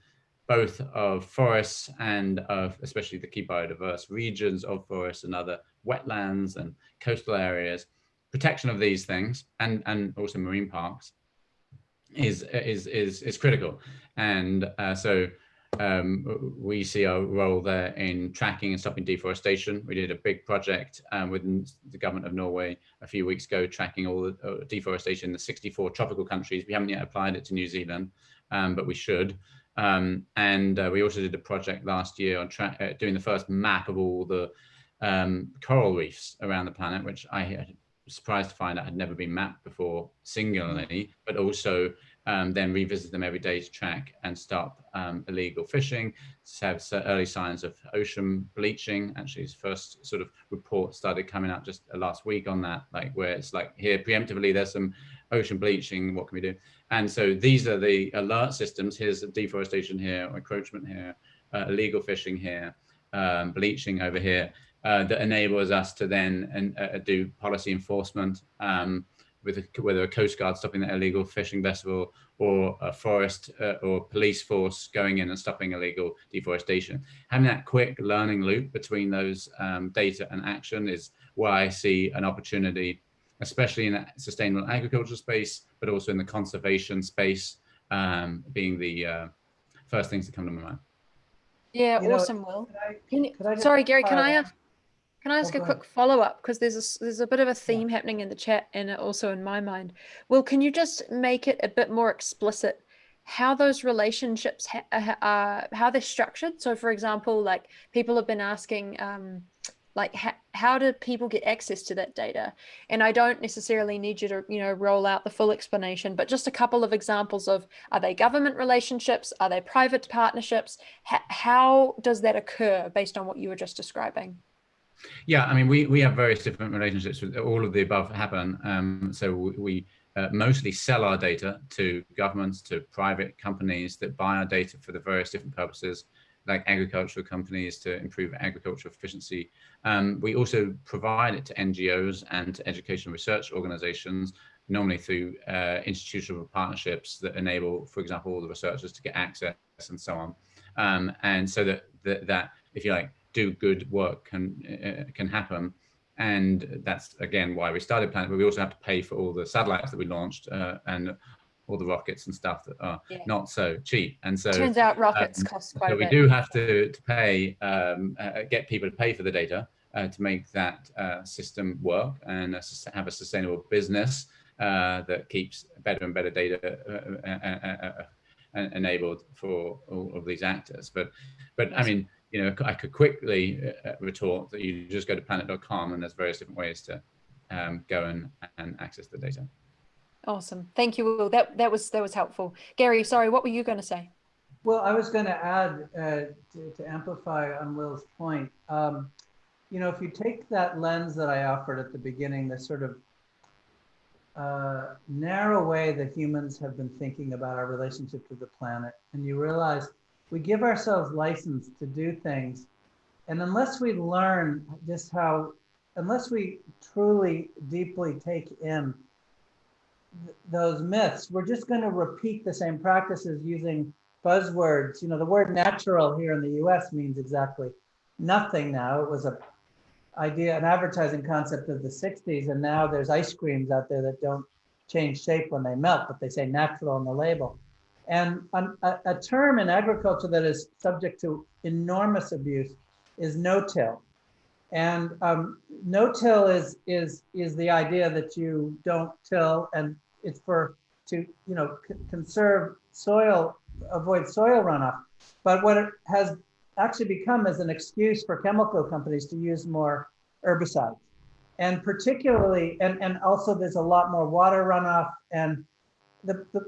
both of forests and of especially the key biodiverse regions of forests and other wetlands and coastal areas protection of these things and and also marine parks is is is is critical and uh, so um, we see our role there in tracking and stopping deforestation. We did a big project um, with the government of Norway a few weeks ago, tracking all the uh, deforestation in the 64 tropical countries. We haven't yet applied it to New Zealand, um, but we should. Um, and uh, we also did a project last year on uh, doing the first map of all the um, coral reefs around the planet, which I surprised to find that had never been mapped before singularly, but also um, then revisit them every day to track and stop um, illegal fishing, to have early signs of ocean bleaching. Actually, his first sort of report started coming out just last week on that, like where it's like here preemptively, there's some ocean bleaching, what can we do? And so these are the alert systems. Here's deforestation here, encroachment here, uh, illegal fishing here, um, bleaching over here, uh, that enables us to then uh, do policy enforcement um, with a, whether a coast guard stopping an illegal fishing vessel or a forest uh, or police force going in and stopping illegal deforestation. Having that quick learning loop between those um, data and action is where I see an opportunity, especially in that sustainable agriculture space, but also in the conservation space, um, being the uh, first things that come to my mind. Yeah, You awesome, know, Will. Could I- Can I just sorry, Gary, can I ask? Can I ask a quick follow up? Because there's a there's a bit of a theme happening in the chat and also in my mind. Will, can you just make it a bit more explicit how those relationships ha- uh, are, how they're structured? So, for example, like people have been asking, um, like how do people get access to that data? And I don't necessarily need you to you know roll out the full explanation, but just a couple of examples of are they government relationships? Are they private partnerships? H- how does that occur based on what you were just describing? Yeah, I mean, we, we have various different relationships with all of the above happen. Um, so we, uh, mostly sell our data to governments, to private companies that buy our data for the various different purposes, like agricultural companies to improve agricultural efficiency. Um, we also provide it to NGOs and to educational research organizations, normally through uh, institutional partnerships that enable, for example, the researchers to get access and so on. Um, and so that, that, that, if you like, do good work can uh, can happen. And that's again why we started planet but we also have to pay for all the satellites that we launched uh, and all the rockets and stuff that are Yeah. not so cheap. And so Turns out rockets um, cost quite so a we do have to to pay um, uh, get people to pay for the data uh, to make that uh, system work and uh, have a sustainable business uh, that keeps better and better data uh, uh, uh, uh, uh, enabled for all of these actors. But but I mean you know, I could quickly uh, retort that you just go to planet.com and there's various different ways to um, go and, and access the data. Awesome. Thank you, Will. That that was that was helpful. Gary, sorry, what were you going to say? Well, I was going to add uh, to, to amplify on Will's point. Um, you know, if you take that lens that I offered at the beginning, the sort of uh, narrow way that humans have been thinking about our relationship to the planet, and you realize we give ourselves license to do things, and unless we learn just how, unless we truly deeply take in th- those myths, we're just going to repeat the same practices using buzzwords. You know, the word natural here in the US means exactly nothing now. It was a idea, an advertising concept of the 60s, and now there's ice creams out there that don't change shape when they melt, but they say natural on the label. And an- a, a term in agriculture that is subject to enormous abuse is no-till. And um, no-till is is is the idea that you don't till, and it's for to you know conserve soil, avoid soil runoff. But what it has actually become is an excuse for chemical companies to use more herbicides, and particularly, and and also there's a lot more water runoff, and the, the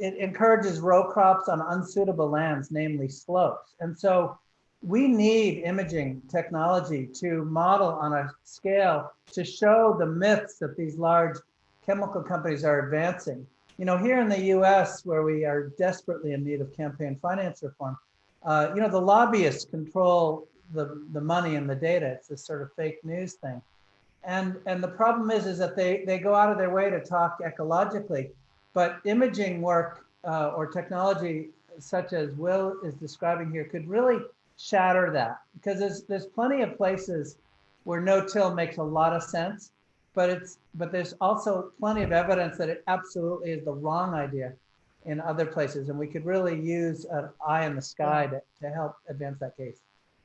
it encourages row crops on unsuitable lands, namely slopes, and so we need imaging technology to model on a scale to show the myths that these large chemical companies are advancing. You know, here in the US, where we are desperately in need of campaign finance reform, uh, you know, the lobbyists control the, the money and the data. It's this sort of fake news thing. And, and the problem is, is that they, they go out of their way to talk ecologically, but imaging work uh, or technology such as Will is describing here could really shatter that because there's there's plenty of places where no-till makes a lot of sense, but it's but there's also plenty of evidence that it absolutely is the wrong idea in other places, and we could really use an eye in the sky to, to help advance that case.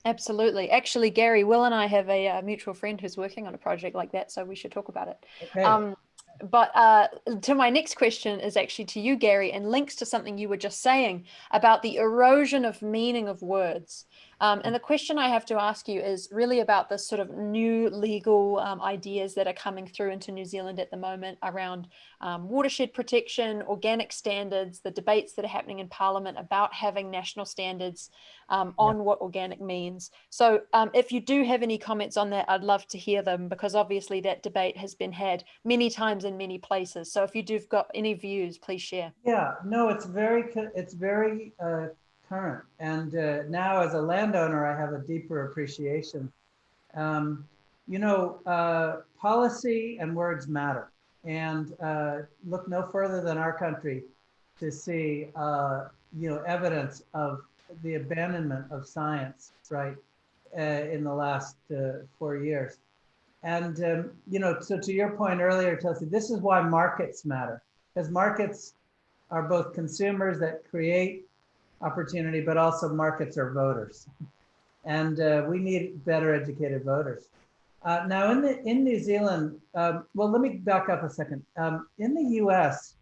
Absolutely. Actually, Gary, Will and I have a, uh mutual friend who's working on a project like that, so we should talk about it. Okay. Um, but uh, to my next question is actually to you, Gary, and links to something you were just saying about the erosion of meaning of words. Um, and the question I have to ask you is really about the sort of new legal um, ideas that are coming through into New Zealand at the moment around um, watershed protection, organic standards, the debates that are happening in Parliament about having national standards um, on yeah. what organic means. So um, if you do have any comments on that, I'd love to hear them because obviously that debate has been had many times in many places. So if you do have got any views, please share. Yeah, no, it's very, it's very uh, current. And uh, now as a landowner, I have a deeper appreciation. Um, you know, uh, policy and words matter. And uh, look no further than our country to see, uh, you know, evidence of the abandonment of science, right, uh, in the last uh, four years. And, um, you know, so to your point earlier, Chelsea, this is why markets matter, because markets are both consumers that create opportunity, but also markets are voters. And uh, we need better educated voters. Uh, now in the in New Zealand, um, well, let me back up a second. Um, in the U.S.,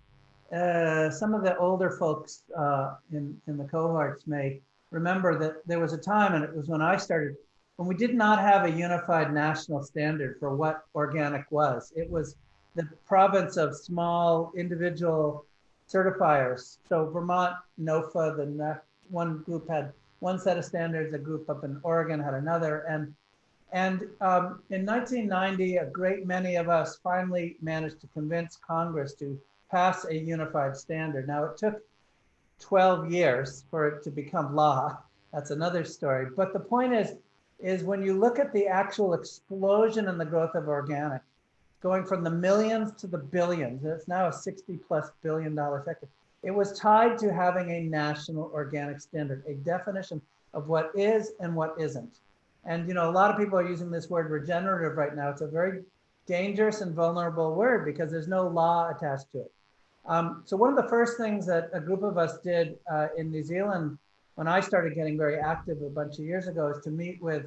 uh, some of the older folks uh, in in the cohorts may remember that there was a time, and it was when I started, when we did not have a unified national standard for what organic was. It was the province of small individual certifiers. So Vermont, NOFA, the one group had one set of standards, a group up in Oregon had another. And, and um, in 1990, a great many of us finally managed to convince Congress to pass a unified standard. Now it took 12 years for it to become law. That's another story. But the point is, is when you look at the actual explosion in the growth of organic, going from the millions to the billions. It's now a 60 plus billion dollar sector. It was tied to having a national organic standard, a definition of what is and what isn't. And you know, a lot of people are using this word regenerative right now. It's a very dangerous and vulnerable word because there's no law attached to it. Um, so one of the first things that a group of us did uh, in New Zealand when I started getting very active a bunch of years ago is to meet with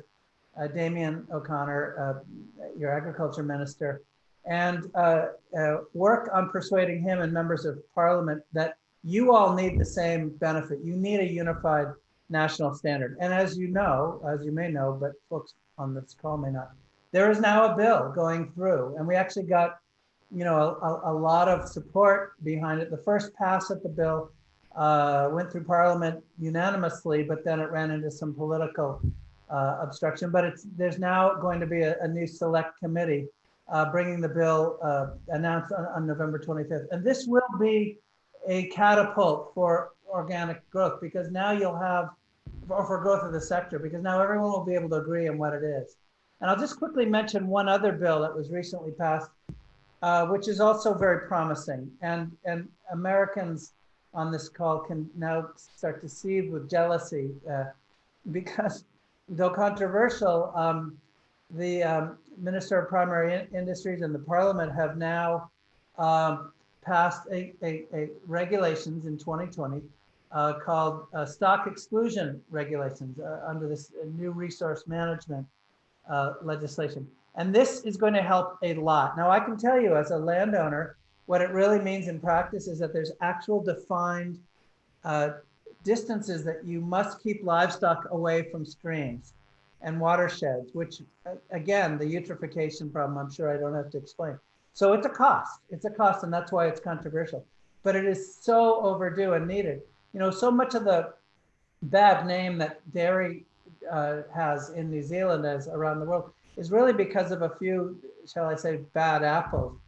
uh, Damien O'Connor, uh, your agriculture minister, and uh, uh, work on persuading him and members of parliament that you all need the same benefit. You need a unified national standard. And as you know, as you may know, but folks on this call may not, there is now a bill going through and we actually got, you know, a, a lot of support behind it. The first pass of the bill uh, went through parliament unanimously, but then it ran into some political uh, obstruction. But it's there's now going to be a, a new select committee uh, bringing the bill uh, announced on, on, November 25th. And this will be a catapult for organic growth because now you'll have, or for growth of the sector, because now everyone will be able to agree on what it is. And I'll just quickly mention one other bill that was recently passed, uh, which is also very promising. And, and Americans on this call can now start to seethe with jealousy uh, because though controversial, um, the um, Minister of Primary in Industries and the Parliament have now um, passed a, a, a, regulations in 2020 uh, called uh, stock exclusion regulations uh, under this new resource management uh, legislation. And this is going to help a lot. Now, I can tell you as a landowner, what it really means in practice is that there's actual defined uh, distances that you must keep livestock away from streams and watersheds, which again, the eutrophication problem, I'm sure I don't have to explain. So it's a cost, it's a cost and that's why it's controversial, but it is so overdue and needed. You know, so much of the bad name that dairy uh, has in New Zealand as around the world is really because of a few, shall I say, bad apples,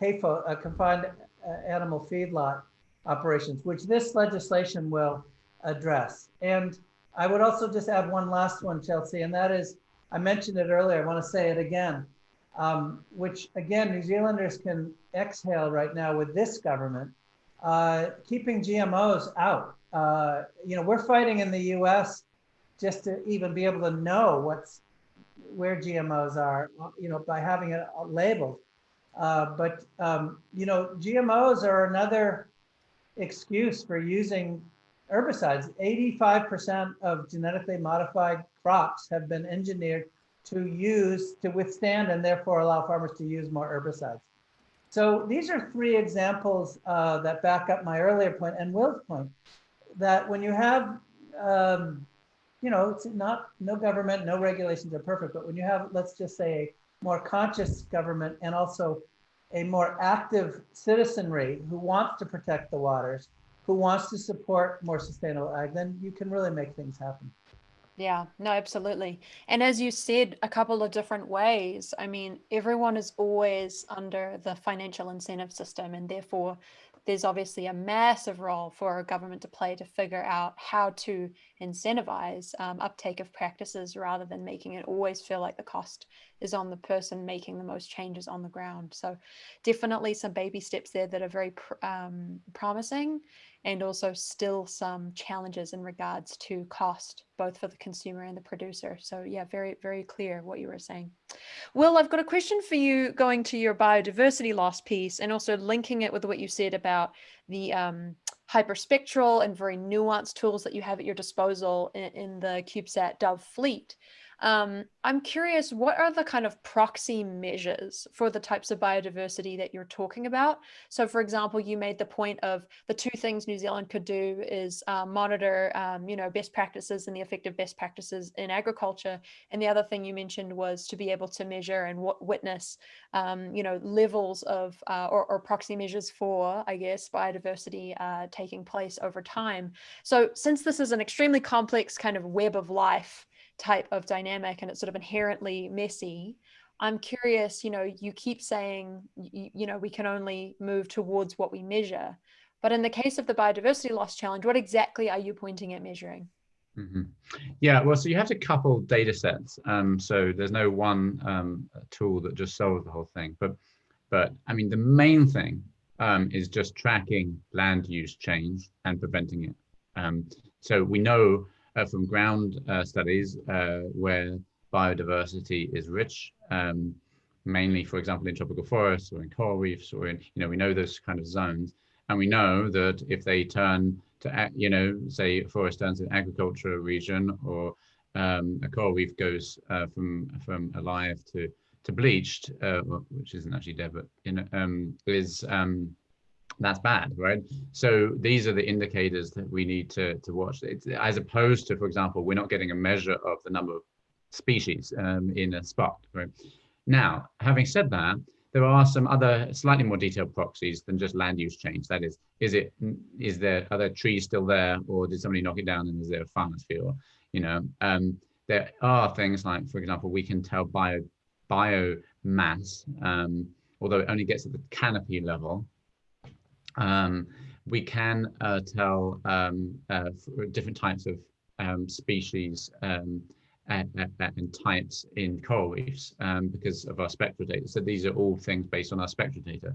CAFO, uh, confined uh, animal feedlot operations, which this legislation will address. And I would also just add one last one, Chelsea, and that is, I mentioned it earlier, I want to say it again, um, which again, New Zealanders can exhale right now with this government, uh, keeping GMOs out. Uh, you know, we're fighting in the US just to even be able to know what's where GMOs are, you know, by having it labeled. Uh, but, um, you know, GMOs are another excuse for using herbicides. 85% of genetically modified crops have been engineered to use, to withstand and therefore allow farmers to use more herbicides. So these are three examples uh, that back up my earlier point and Will's point, that when you have um, you know, it's not, no government, no regulations are perfect, but when you have, let's just say, a more conscious government and also a more active citizenry who wants to protect the waters, who wants to support more sustainable ag, then you can really make things happen. Yeah, no, absolutely. And as you said, a couple of different ways. I mean, everyone is always under the financial incentive system, and therefore there's obviously a massive role for a government to play to figure out how to incentivize um, uptake of practices rather than making it always feel like the cost is on the person making the most changes on the ground. So definitely some baby steps there that are very pr um, promising and also still some challenges in regards to cost, both for the consumer and the producer. So yeah, very, very clear what you were saying. Will, I've got a question for you going to your biodiversity loss piece and also linking it with what you said about the um, hyperspectral and very nuanced tools that you have at your disposal in, in the CubeSat Dove fleet. Um, I'm curious, what are the kind of proxy measures for the types of biodiversity that you're talking about? So for example, you made the point of the two things New Zealand could do is uh, monitor, um, you know, best practices and the effective best practices in agriculture. And the other thing you mentioned was to be able to measure and witness, um, you know, levels of uh, or, or, proxy measures for, I guess, biodiversity uh, taking place over time. So since this is an extremely complex kind of web of life, type of dynamic and it's sort of inherently messy i'm curious you know you keep saying you, you, know we can only move towards what we measure. But in the case of the biodiversity loss challenge what exactly are you pointing at measuring? Mm -hmm. yeah well so you have to couple data sets. Um, so there's no one um, tool that just solves the whole thing. But but i mean the main thing um, is just tracking land use change and preventing it. Um, so we know from ground uh, studies uh, where biodiversity is rich, um, mainly, for example, in tropical forests or in coral reefs or in, you know, we know those kind of zones. And we know that if they turn to, you know, say forest turns to an agricultural region or um, a coral reef goes uh, from from alive to to bleached, uh, which isn't actually dead, but in, um, is um, that's bad, right? So these are the indicators that we need to, to watch. It's, as opposed to, for example, we're not getting a measure of the number of species um, in a spot, right? Now, having said that, there are some other slightly more detailed proxies than just land use change. That is, is it, is there, are there trees still there or did somebody knock it down and is there a farmer's field? You know, um, there are things like, for example, we can tell bio, biomass, um, although it only gets at the canopy level, um, we can uh, tell um, uh, different types of um, species and, um, and, types in coral reefs um, because of our spectral data. So these are all things based on our spectral data.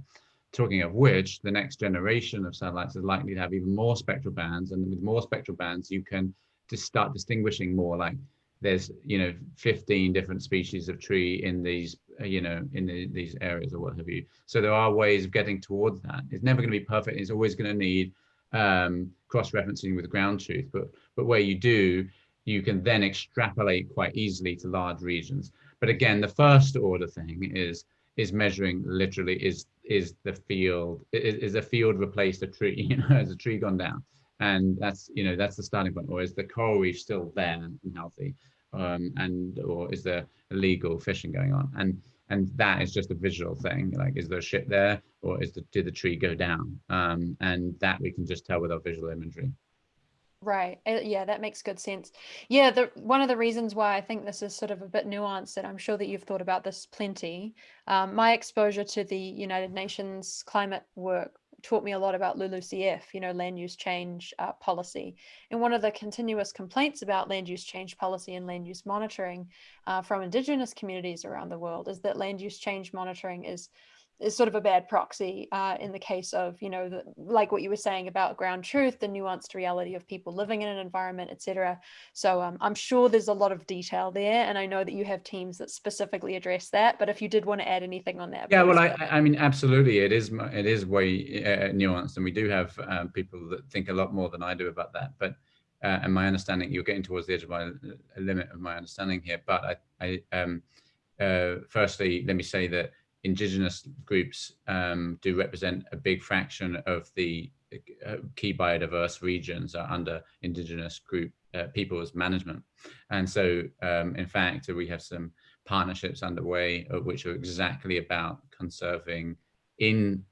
Talking of which, the next generation of satellites is likely to have even more spectral bands, and with more spectral bands, you can just start distinguishing more like there's you know 15 different species of tree in these you know in the, these areas or what have you. So there are ways of getting towards that. It's never going to be perfect. It's always going to need um, cross-referencing with ground truth. But but where you do you can then extrapolate quite easily to large regions. But again the first order thing is is measuring literally is is the field is, is a field replaced a tree you know has a tree gone down? And that's you know that's the starting point or is the coral reef still there and healthy um, and or is there illegal fishing going on? And and that is just a visual thing. Like, is there a ship there, or is the did the tree go down? Um, and that we can just tell with our visual imagery. Right. Uh, yeah, that makes good sense. Yeah, the one of the reasons why I think this is sort of a bit nuanced, and I'm sure that you've thought about this plenty. Um, my exposure to the United Nations climate work taught me a lot about LULUCF, you know, land use change uh, policy. And one of the continuous complaints about land use change policy and land use monitoring uh, from Indigenous communities around the world is that land use change monitoring is is sort of a bad proxy uh, in the case of, you know, the, like what you were saying about ground truth, the nuanced reality of people living in an environment, etc. So um, I'm sure there's a lot of detail there, and I know that you have teams that specifically address that. But if you did want to add anything on that, yeah, well, I, I mean, absolutely, it is it is way uh, nuanced, and we do have um, people that think a lot more than I do about that. But uh, and my understanding, you're getting towards the edge of my limit of my understanding here. But I, I um, uh, firstly, let me say that indigenous groups um, do represent a big fraction of the uh, key biodiverse regions are under indigenous group uh, people's management. And so, um, in fact, we have some partnerships underway, uh, which are exactly about conserving in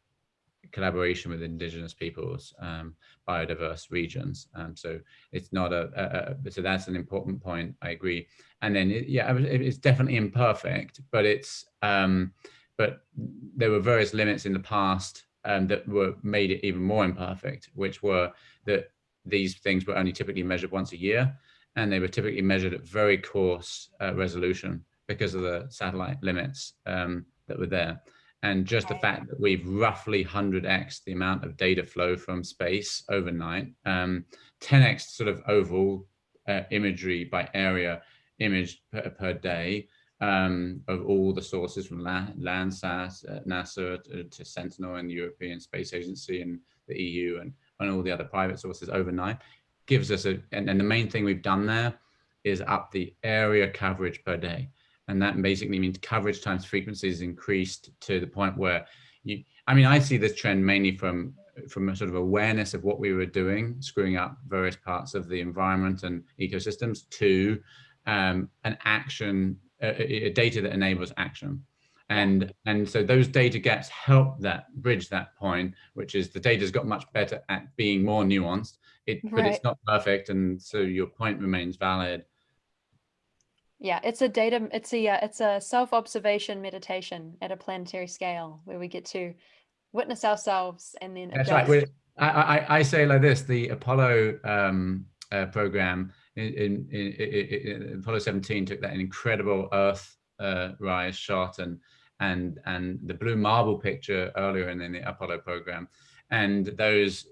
collaboration with indigenous peoples, um, biodiverse regions. Um, so it's not a, a, a, so that's an important point. I agree. And then it, yeah, it's definitely imperfect, but it's um, but there were various limits in the past um, that were made it even more imperfect, which were that these things were only typically measured once a year, and they were typically measured at very coarse uh, resolution because of the satellite limits um, that were there. And just the fact that we've roughly 100x the amount of data flow from space overnight, um, 10x sort of overall uh, imagery by area image per, per day um, of all the sources from Landsat, uh, NASA to, to, Sentinel and the European Space Agency and the EU and, and all the other private sources overnight gives us a, and, and the main thing we've done there is up the area coverage per day. And that basically means coverage times frequency is increased to the point where you, I mean, I see this trend mainly from from a sort of awareness of what we were doing, screwing up various parts of the environment and ecosystems to um, an action, a, a data that enables action. And, and so those data gaps help that bridge that point, which is the data's got much better at being more nuanced, it, right. but it's not perfect. And so your point remains valid. Yeah, it's a data, it's a, uh, it's a self-observation meditation at a planetary scale where we get to witness ourselves and then That's adjust. right. I, I, I say like this, the Apollo um, uh, program in, in, in, in, Apollo 17 took that incredible Earth uh, rise shot and and and the blue marble picture earlier in, in the Apollo program. And those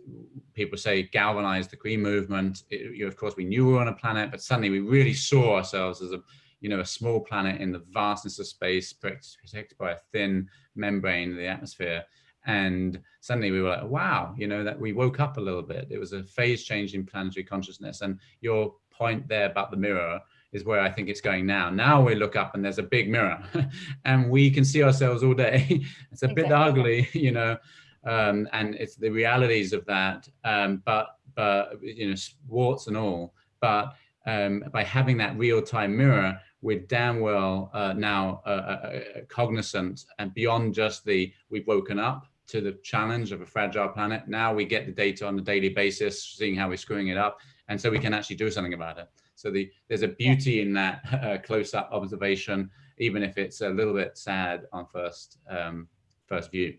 people say galvanized the green movement. It, you of course, we knew we were on a planet, but suddenly we really saw ourselves as a, you know, a small planet in the vastness of space, protected by a thin membrane of the atmosphere. And suddenly we were like, wow, you know, that we woke up a little bit. It was a phase change in planetary consciousness. And your point there about the mirror is where I think it's going now. Now we look up and there's a big mirror and we can see ourselves all day. it's a exactly. bit ugly, you know, um, and it's the realities of that, um, but, but, you know, warts and all, but um, by having that real-time mirror, we're damn well uh, now uh, uh, uh, cognizant and beyond just the, we've woken up to the challenge of a fragile planet. Now we get the data on a daily basis, seeing how we're screwing it up. And so we can actually do something about it. So the, there's a beauty in that uh, close-up observation, even if it's a little bit sad on first, um, first view.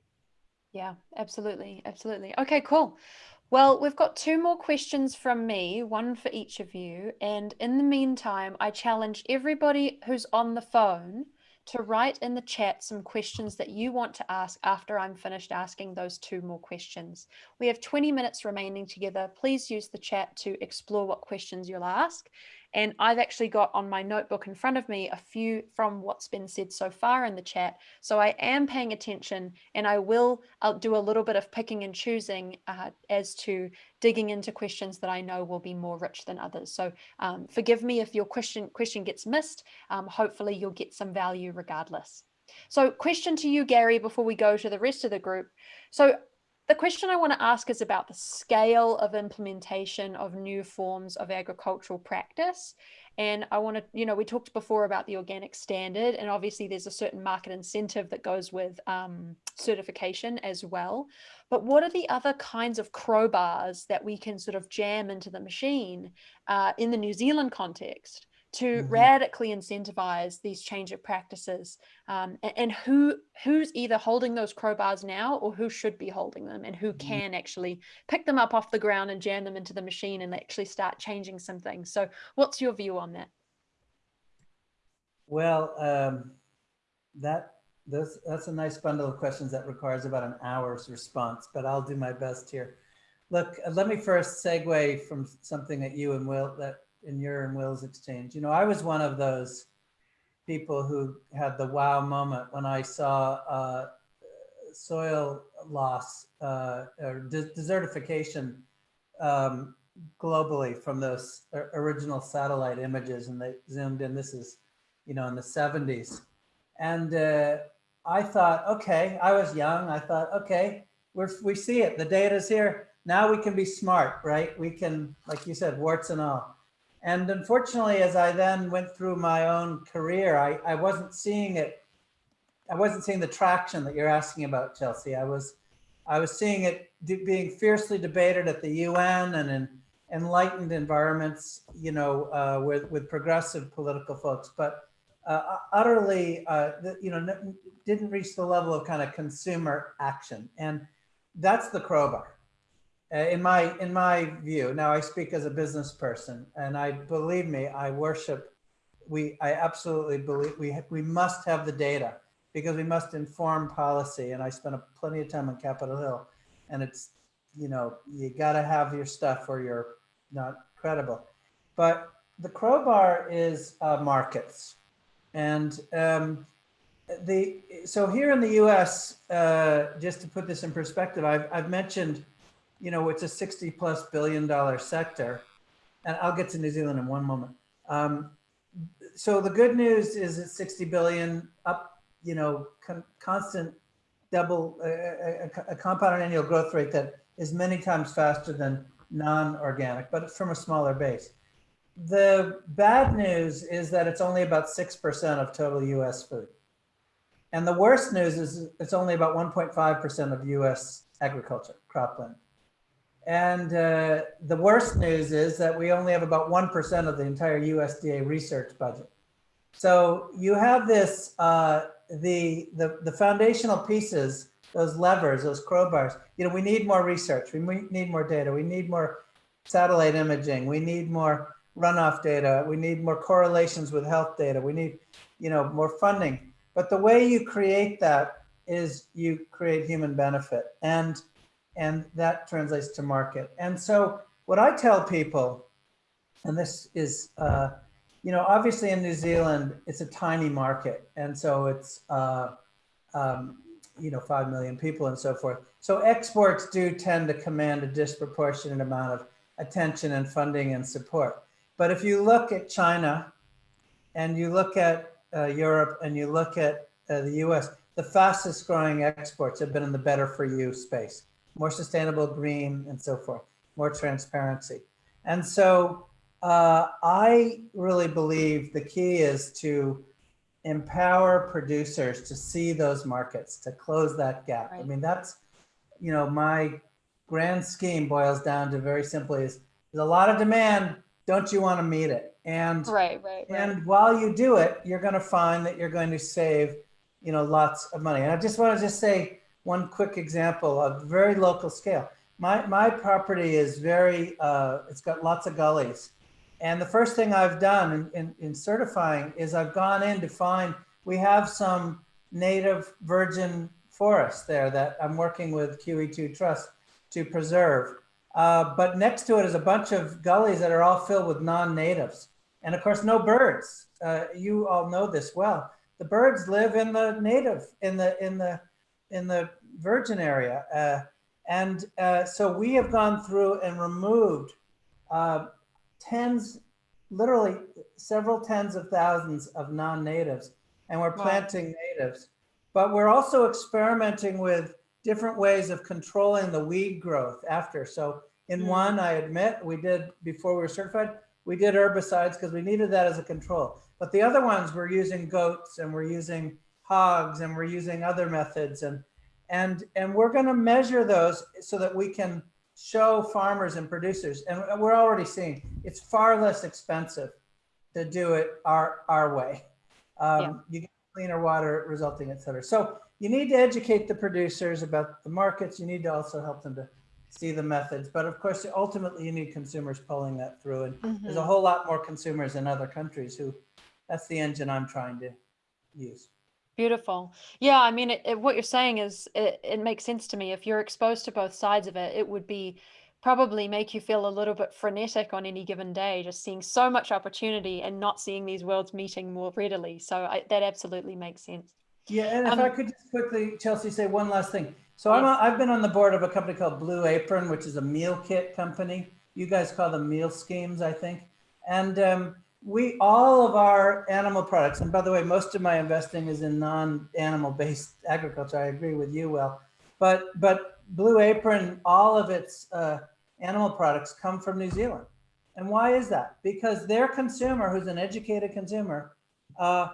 Yeah, absolutely. Absolutely. Okay, cool. Well, we've got two more questions from me, one for each of you. And in the meantime, I challenge everybody who's on the phone to write in the chat some questions that you want to ask after I'm finished asking those two more questions. We have 20 minutes remaining together. Please use the chat to explore what questions you'll ask. And I've actually got on my notebook in front of me a few from what's been said so far in the chat. So I am paying attention and I will I'll do a little bit of picking and choosing uh, as to digging into questions that I know will be more rich than others. So um, forgive me if your question, question gets missed. Um, hopefully you'll get some value regardless. So question to you, Gary, before we go to the rest of the group. So the question I want to ask is about the scale of implementation of new forms of agricultural practice. And I want to, you know, we talked before about the organic standard, and obviously there's a certain market incentive that goes with um, certification as well. But what are the other kinds of crowbars that we can sort of jam into the machine uh, in the New Zealand context to mm -hmm. radically incentivize these change of practices um, and, and, who who's either holding those crowbars now or who should be holding them and who mm-hmm. can actually pick them up off the ground and jam them into the machine and actually start changing some things. So what's your view on that? Well, um, that that's, that's a nice bundle of questions that requires about an hour's response, but I'll do my best here. Look, let me first segue from something that you and Will that in your and Will's exchange. You know, I was one of those people who had the wow moment when I saw uh, soil loss uh, or de desertification um, globally from those original satellite images and they zoomed in. This is, you know, in the 70s. And uh, I thought, okay, I was young. I thought, okay, we're, we see it. The data's here. Now we can be smart, right? We can, like you said, warts and all. And unfortunately, as I then went through my own career, I, I wasn't seeing it. I wasn't seeing the traction that you're asking about, Chelsea. I was, I was seeing it being fiercely debated at the UN and in enlightened environments, you know, uh, with with progressive political folks, but uh, utterly, uh, you know, didn't reach the level of kind of consumer action, and that's the crowbar, in my in my view. Now, I speak as a business person, and I believe me, I worship. We, I absolutely believe we we must have the data because we must inform policy. And I spent a, plenty of time on Capitol Hill, and it's you know you got to have your stuff or you're not credible. But the crowbar is uh, markets. And um, the so here in the U.S., uh, just to put this in perspective, I've, I've mentioned, you know, it's a 60 plus billion dollar sector. And I'll get to New Zealand in one moment. Um, so the good news is it's 60 billion up, you know, con constant double, uh, a, a compounded annual growth rate that is many times faster than non-organic, but from a smaller base. The bad news is that it's only about 6% of total US food. And the worst news is it's only about 1.5% of US agriculture, cropland. And uh, the worst news is that we only have about 1% of the entire USDA research budget. So you have this, uh, the, the, the foundational pieces those levers, those crowbars. You know, we need more research. We need more data. We need more satellite imaging. We need more runoff data. We need more correlations with health data. We need, you know, more funding. But the way you create that is you create human benefit and and that translates to market. And so what I tell people, and this is, uh, you know, obviously in New Zealand, it's a tiny market. And so it's, uh, um, you know, 5 million people and so forth. So exports do tend to command a disproportionate amount of attention and funding and support. But if you look at China and you look at uh, Europe and you look at uh, the US, the fastest growing exports have been in the better for you space, more sustainable green and so forth, more transparency. And so uh, I really believe the key is to empower producers to see those markets, to close that gap. Right. I mean, that's, you know, my grand scheme boils down to very simply is there's a lot of demand. Don't you want to meet it? And right, right, right. and while you do it, you're going to find that you're going to save, you know, lots of money. And I just want to just say one quick example of very local scale. My my property is very, uh, it's got lots of gullies and the first thing I've done in, in, in, certifying is I've gone in to find, we have some native virgin forest there that I'm working with QE2 Trust to preserve. Uh, but next to it is a bunch of gullies that are all filled with non-natives. And of course, no birds. Uh, you all know this well. The birds live in the native, in the, in the, in the virgin area. Uh, and uh, so we have gone through and removed uh, tens, literally several tens of thousands of non-natives, and we're planting wow. natives. But we're also experimenting with different ways of controlling the weed growth after. So in mm. one, I admit, we did, before we were certified, we did herbicides because we needed that as a control. But the other ones, we're using goats and we're using hogs and we're using other methods. And, and, and we're gonna measure those so that we can show farmers and producers, and we're already seeing it's far less expensive to do it our our way. Um, yeah. You get cleaner water resulting, et cetera. So you need to educate the producers about the markets. You need to also help them to see the methods. But of course, ultimately, you need consumers pulling that through. And mm -hmm. there's a whole lot more consumers in other countries who that's the engine I'm trying to use. Beautiful. Yeah, I mean, it, it, what you're saying is it, it makes sense to me. If you're exposed to both sides of it, it would be probably make you feel a little bit frenetic on any given day, just seeing so much opportunity and not seeing these worlds meeting more readily. So I, that absolutely makes sense. Yeah, and if um, I could just quickly, Chelsea, say one last thing. So I've been on the board of a company called Blue Apron, which is a meal kit company. You guys call them meal schemes, I think. And um, we all of our animal products, and by the way, most of my investing is in non-animal based agriculture. I agree with you, Will. But but Blue Apron, all of its uh, animal products come from New Zealand. And why is that? Because their consumer, who's an educated consumer, uh,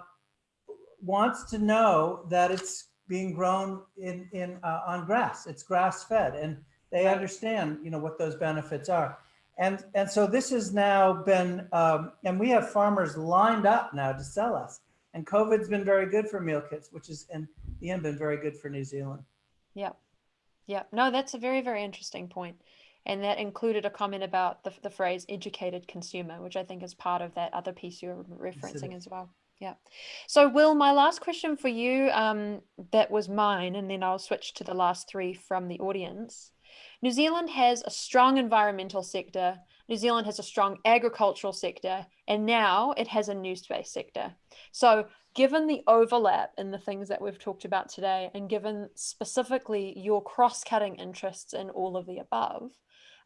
wants to know that it's being grown in, in uh, on grass. It's grass fed, and they understand, you know, what those benefits are. And and so this has now been, um, and we have farmers lined up now to sell us. And COVID's been very good for meal kits, which is in the end been very good for New Zealand. Yeah. Yeah. No, that's a very, very interesting point. And that included a comment about the, the phrase educated consumer, which I think is part of that other piece you're referencing as well. Yeah. So, Will, my last question for you um, that was mine, and then I'll switch to the last three from the audience. New Zealand has a strong environmental sector. New Zealand has a strong agricultural sector, and now it has a new space sector. So, given the overlap in the things that we've talked about today, and given specifically your cross cutting interests in all of the above,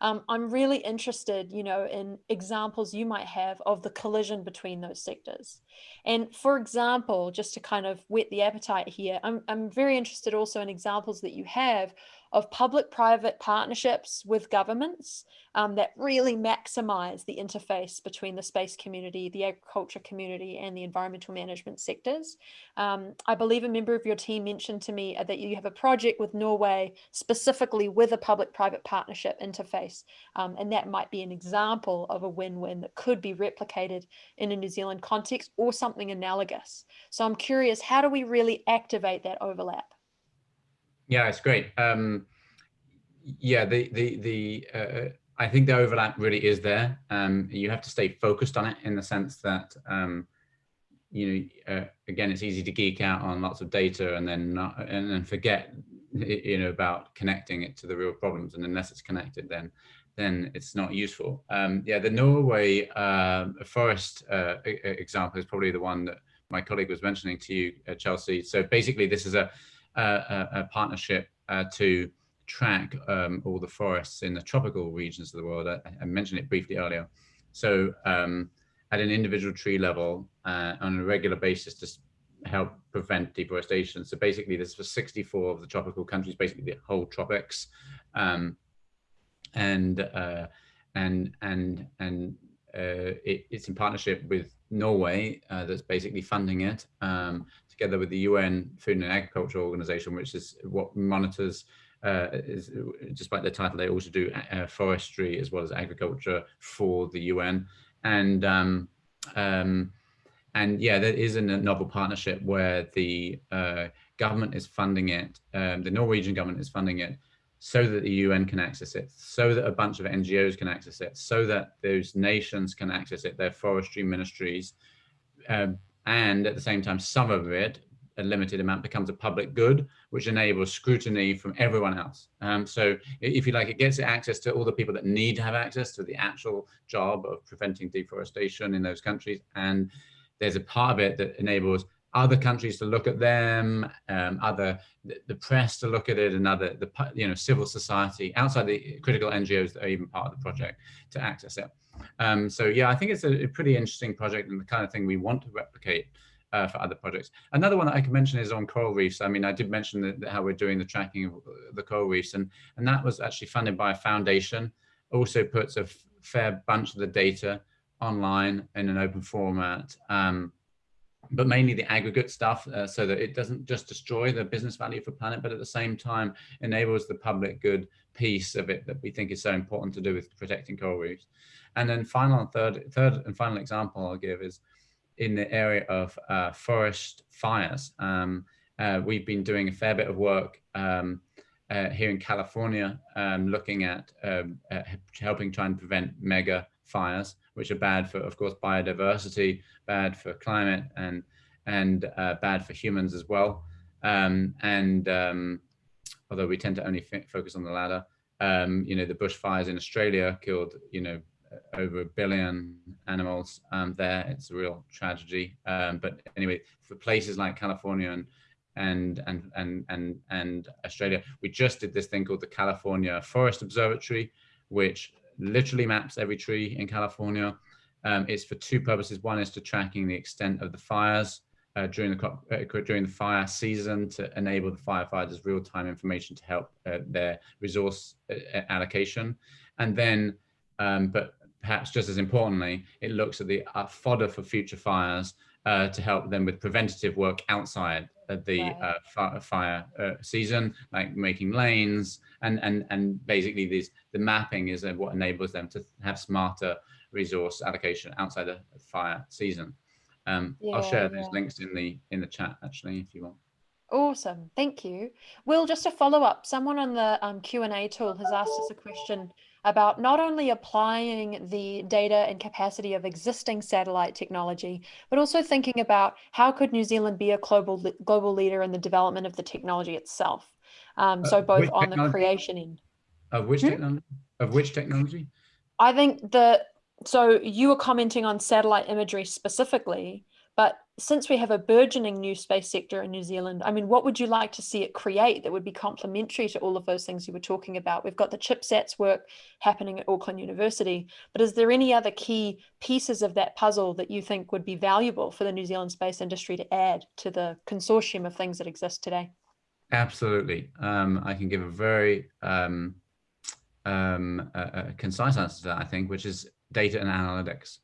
um, I'm really interested, you know, in examples you might have of the collision between those sectors. And for example, just to kind of whet the appetite here, I'm, I'm very interested also in examples that you have of public-private partnerships with governments um, that really maximize the interface between the space community, the agriculture community, and the environmental management sectors. Um, I believe a member of your team mentioned to me uh, that you have a project with Norway specifically with a public-private partnership interface, um, and that might be an example of a win-win that could be replicated in a New Zealand context or something analogous. So I'm curious, how do we really activate that overlap? Yeah, it's great. Um, yeah, the the the uh, I think the overlap really is there. Um, you have to stay focused on it in the sense that um, you know uh, again it's easy to geek out on lots of data and then not and then forget you know about connecting it to the real problems and unless it's connected then then it's not useful. Um, yeah, the Norway uh, forest uh, example is probably the one that my colleague was mentioning to you, uh, Chelsea. So basically, this is a a, a partnership uh, to track um, all the forests in the tropical regions of the world. I, I mentioned it briefly earlier. So um, at an individual tree level uh, on a regular basis to help prevent deforestation. So basically this is for 64 of the tropical countries, basically the whole tropics. Um, and, uh, and, and, and uh, it, it's in partnership with Norway uh, that's basically funding it. Together with the UN Food and Agriculture Organization, which is what monitors, uh, is, despite the title, they also do uh, forestry as well as agriculture for the UN. And um, um, and yeah, there is a novel partnership where the uh, government is funding it, um, the Norwegian government is funding it so that the UN can access it, so that a bunch of NGOs can access it, so that those nations can access it, their forestry ministries, um, and at the same time, some of it, a limited amount, becomes a public good, which enables scrutiny from everyone else. Um, so if you like, it gets access to all the people that need to have access to the actual job of preventing deforestation in those countries. And there's a part of it that enables other countries to look at them, um, other the, the, press to look at it, and other the you know civil society outside the critical NGOs that are even part of the project to access it. Um, so yeah, I think it's a, a, pretty interesting project and the kind of thing we want to replicate uh, for other projects. Another one that I can mention is on coral reefs. I mean, I did mention how we're doing the tracking of the coral reefs, and and that was actually funded by a foundation. Also puts a fair bunch of the data online in an open format. Um, but mainly the aggregate stuff uh, so that it doesn't just destroy the business value for planet, but at the same time enables the public good piece of it that we think is so important to do with protecting coral reefs. And then final third, third and final example I'll give is in the area of uh, forest fires. Um, uh, we've been doing a fair bit of work um, uh, here in California, um, looking at um, uh, helping try and prevent mega fires, which are bad for, of course, biodiversity, bad for climate, and and uh, bad for humans as well. Um, and um, although we tend to only focus on the latter, you know, the bushfires in Australia killed, you know, over a billion animals um, there. It's a real tragedy. Um, but anyway, for places like California and and and and and and Australia, we just did this thing called the California Forest Observatory, which literally maps every tree in California. Um, it's for two purposes. One is to tracking the extent of the fires uh, during the uh, during the fire season to enable the firefighters real-time information to help uh, their resource uh, allocation, and then, um, but perhaps just as importantly, it looks at the uh, fodder for future fires uh, to help them with preventative work outside the Right. uh, fire uh, season, like making lanes and and and basically these the mapping is what enables them to have smarter resource allocation outside the fire season. Um, I'll share those yeah. links in the in the chat actually if you want. Awesome, thank you. Will, just a follow up, someone on the um, Q&A tool has asked us a question about not only applying the data and capacity of existing satellite technology, but also thinking about how could New Zealand be a global, global leader in the development of the technology itself? Um, Uh, so both on the creation end. Of which Hmm? technology? Of which technology? I think the so you were commenting on satellite imagery specifically, since we have a burgeoning new space sector in New Zealand, I mean, what would you like to see it create that would be complementary to all of those things you were talking about? We've got the chipsets work happening at Auckland University, but is there any other key pieces of that puzzle that you think would be valuable for the New Zealand space industry to add to the consortium of things that exist today? Absolutely. Um, I can give a very um, um, a, a concise answer to that, I think, which is data and analytics.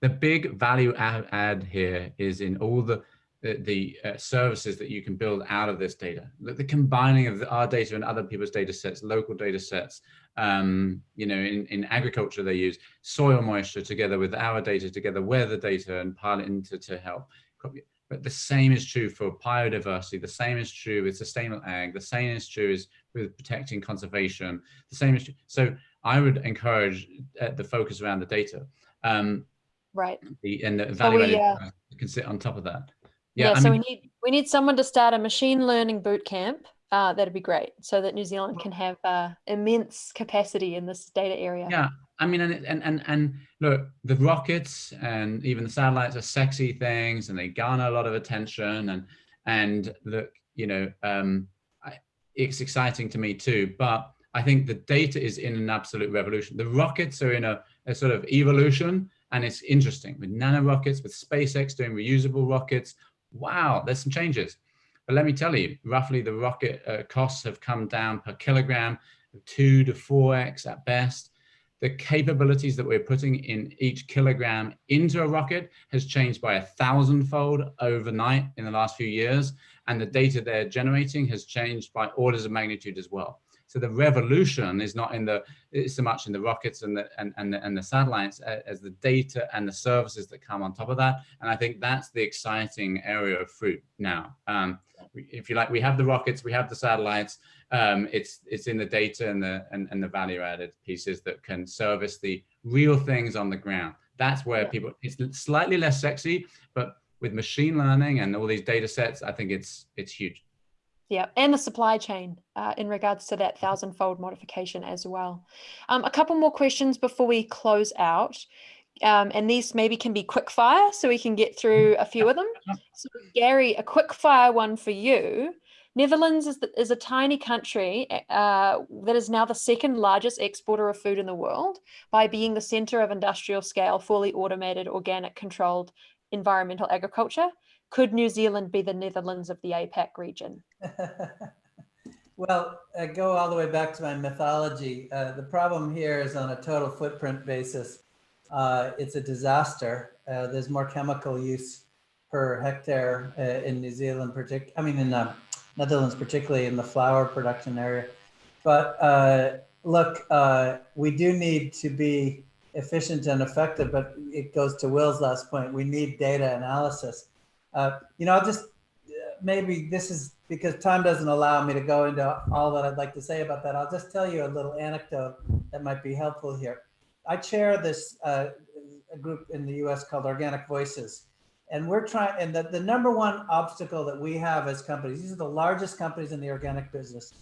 The big value add, add here is in all the the, the uh, services that you can build out of this data, the, the combining of the, our data and other people's data sets, local data sets. Um, you know, in, in agriculture, they use soil moisture together with our data, together weather data and pile it into to help. But the same is true for biodiversity. The same is true with sustainable ag. The same is true is with protecting conservation. The same is true. So I would encourage uh, the focus around the data. Um, Right. the and the So value we, uh, uh, can sit on top of that. Yeah, Yeah, I so mean, we need we need someone to start a machine learning boot camp. Uh, that'd be great, so that New Zealand can have uh, immense capacity in this data area. yeah, I mean, and and and and look, the rockets and even the satellites are sexy things, and they garner a lot of attention. And and look, you know, um, I, it's exciting to me too. But I think the data is in an absolute revolution. The rockets are in a, a sort of evolution, and it's interesting with nano rockets, with SpaceX doing reusable rockets. Wow, there's some changes. But let me tell you, roughly the rocket uh, costs have come down per kilogram, two to four X at best. The capabilities that we're putting in each kilogram into a rocket has changed by a thousandfold overnight in the last few years. And the data they're generating has changed by orders of magnitude as well. So the revolution is not in the it's so much in the rockets and the and and the, and the satellites as the data and the services that come on top of that. And I think that's the exciting area of fruit now. Um, if you like, we have the rockets, we have the satellites. Um, it's it's in the data and the and, and the value added pieces that can service the real things on the ground. That's where people it's slightly less sexy, but with machine learning and all these data sets, I think it's it's huge. Yeah, and the supply chain uh, in regards to that thousand-fold modification as well. Um, a couple more questions before we close out, um, and these maybe can be quick fire, so we can get through a few of them. So, Gary, a quick fire one for you. Netherlands is, the, is a tiny country uh, that is now the second largest exporter of food in the world by being the center of industrial scale, fully automated, organic controlled environmental agriculture. Could New Zealand be the Netherlands of the APAC region? Well, uh, go all the way back to my mythology. Uh, the problem here is on a total footprint basis. Uh, it's a disaster. Uh, there's more chemical use per hectare uh, in New Zealand, I mean in uh, Netherlands, particularly in the flower production area. But look, we do need to be efficient and effective, but it goes to Will's last point. We need data analysis. Uh, you know, I'll just maybe this is because time doesn't allow me to go into all that I'd like to say about that. I'll just tell you a little anecdote that might be helpful here. I chair this uh, group in the US called Organic Voices. And we're trying, and the, the number one obstacle that we have as companies, these are the largest companies in the organic business.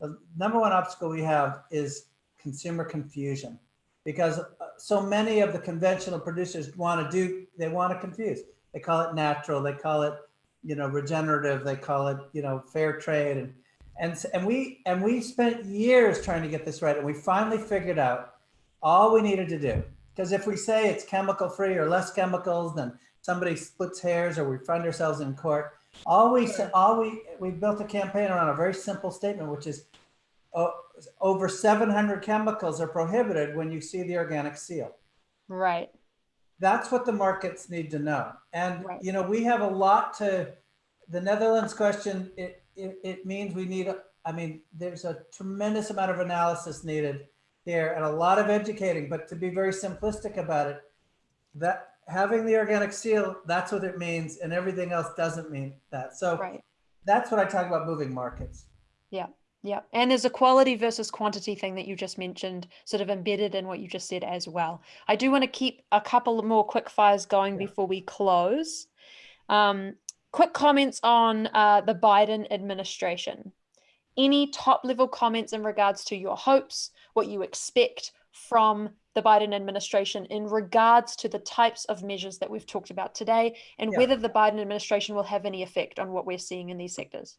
The number one obstacle we have is consumer confusion because uh, so many of the conventional producers want to do, they want to confuse. They call it natural, they call it you know regenerative they call it you know fair trade and and and we and we spent years trying to get this right and we finally figured out all we needed to do because if we say it's chemical free or less chemicals then somebody splits hairs or we find ourselves in court all we all we we built a campaign around a very simple statement which is oh, over 700 chemicals are prohibited when you see the organic seal. Right. That's what the markets need to know. And, Right. you know, we have a lot to, the Netherlands question, it, it, it means we need, I mean, there's a tremendous amount of analysis needed here and a lot of educating, but to be very simplistic about it, that having the organic seal, that's what it means and everything else doesn't mean that. So Right. that's what I talk about moving markets. Yeah. And there's a quality versus quantity thing that you just mentioned, sort of embedded in what you just said as well. I do want to keep a couple more quick fires going Yeah. before we close. Um, quick comments on uh, the Biden administration. Any top level comments in regards to your hopes, what you expect from the Biden administration in regards to the types of measures that we've talked about today, and Yeah. whether the Biden administration will have any effect on what we're seeing in these sectors?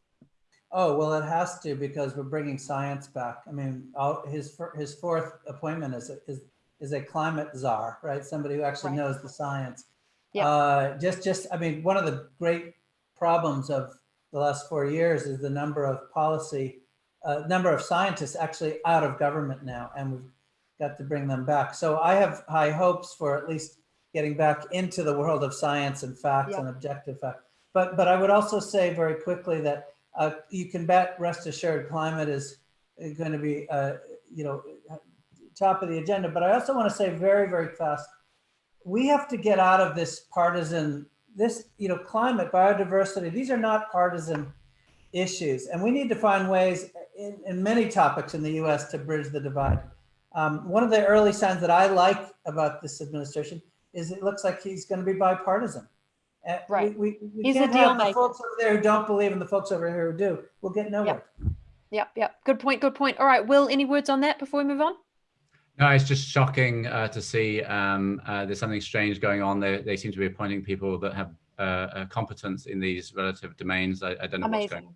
Oh, well, it has to because we're bringing science back. I mean, all, his, his fourth appointment is, a- is, is a climate czar, right? Somebody who actually Right. knows the science. Yeah. Uh, just, just, I mean, one of the great problems of the last four years is the number of policy, uh, number of scientists actually out of government now, and we've got to bring them back. So I have high hopes for at least getting back into the world of science and facts Yeah. and objective facts. But, but I would also say very quickly that uh, you can bet, rest assured, climate is going to be, uh, you know, top of the agenda. But I also want to say very, very fast, we have to get out of this partisan, this, you know, climate, biodiversity, these are not partisan issues. And we need to find ways in, in many topics in the US to bridge the divide. Um, one of the early signs that I like about this administration is it looks like he's going to be bipartisan. Uh, we- Right. We, we He's can't deal have the folks over there who don't believe and the folks over here who do. We'll get nowhere. Yep, yep. Good point, good point. All right, Will, any words on that before we move on? No, it's just shocking uh, to see um, uh, there's something strange going on. They, they seem to be appointing people that have uh, uh, competence in these relative domains. I, I don't know what's going on. Amazing.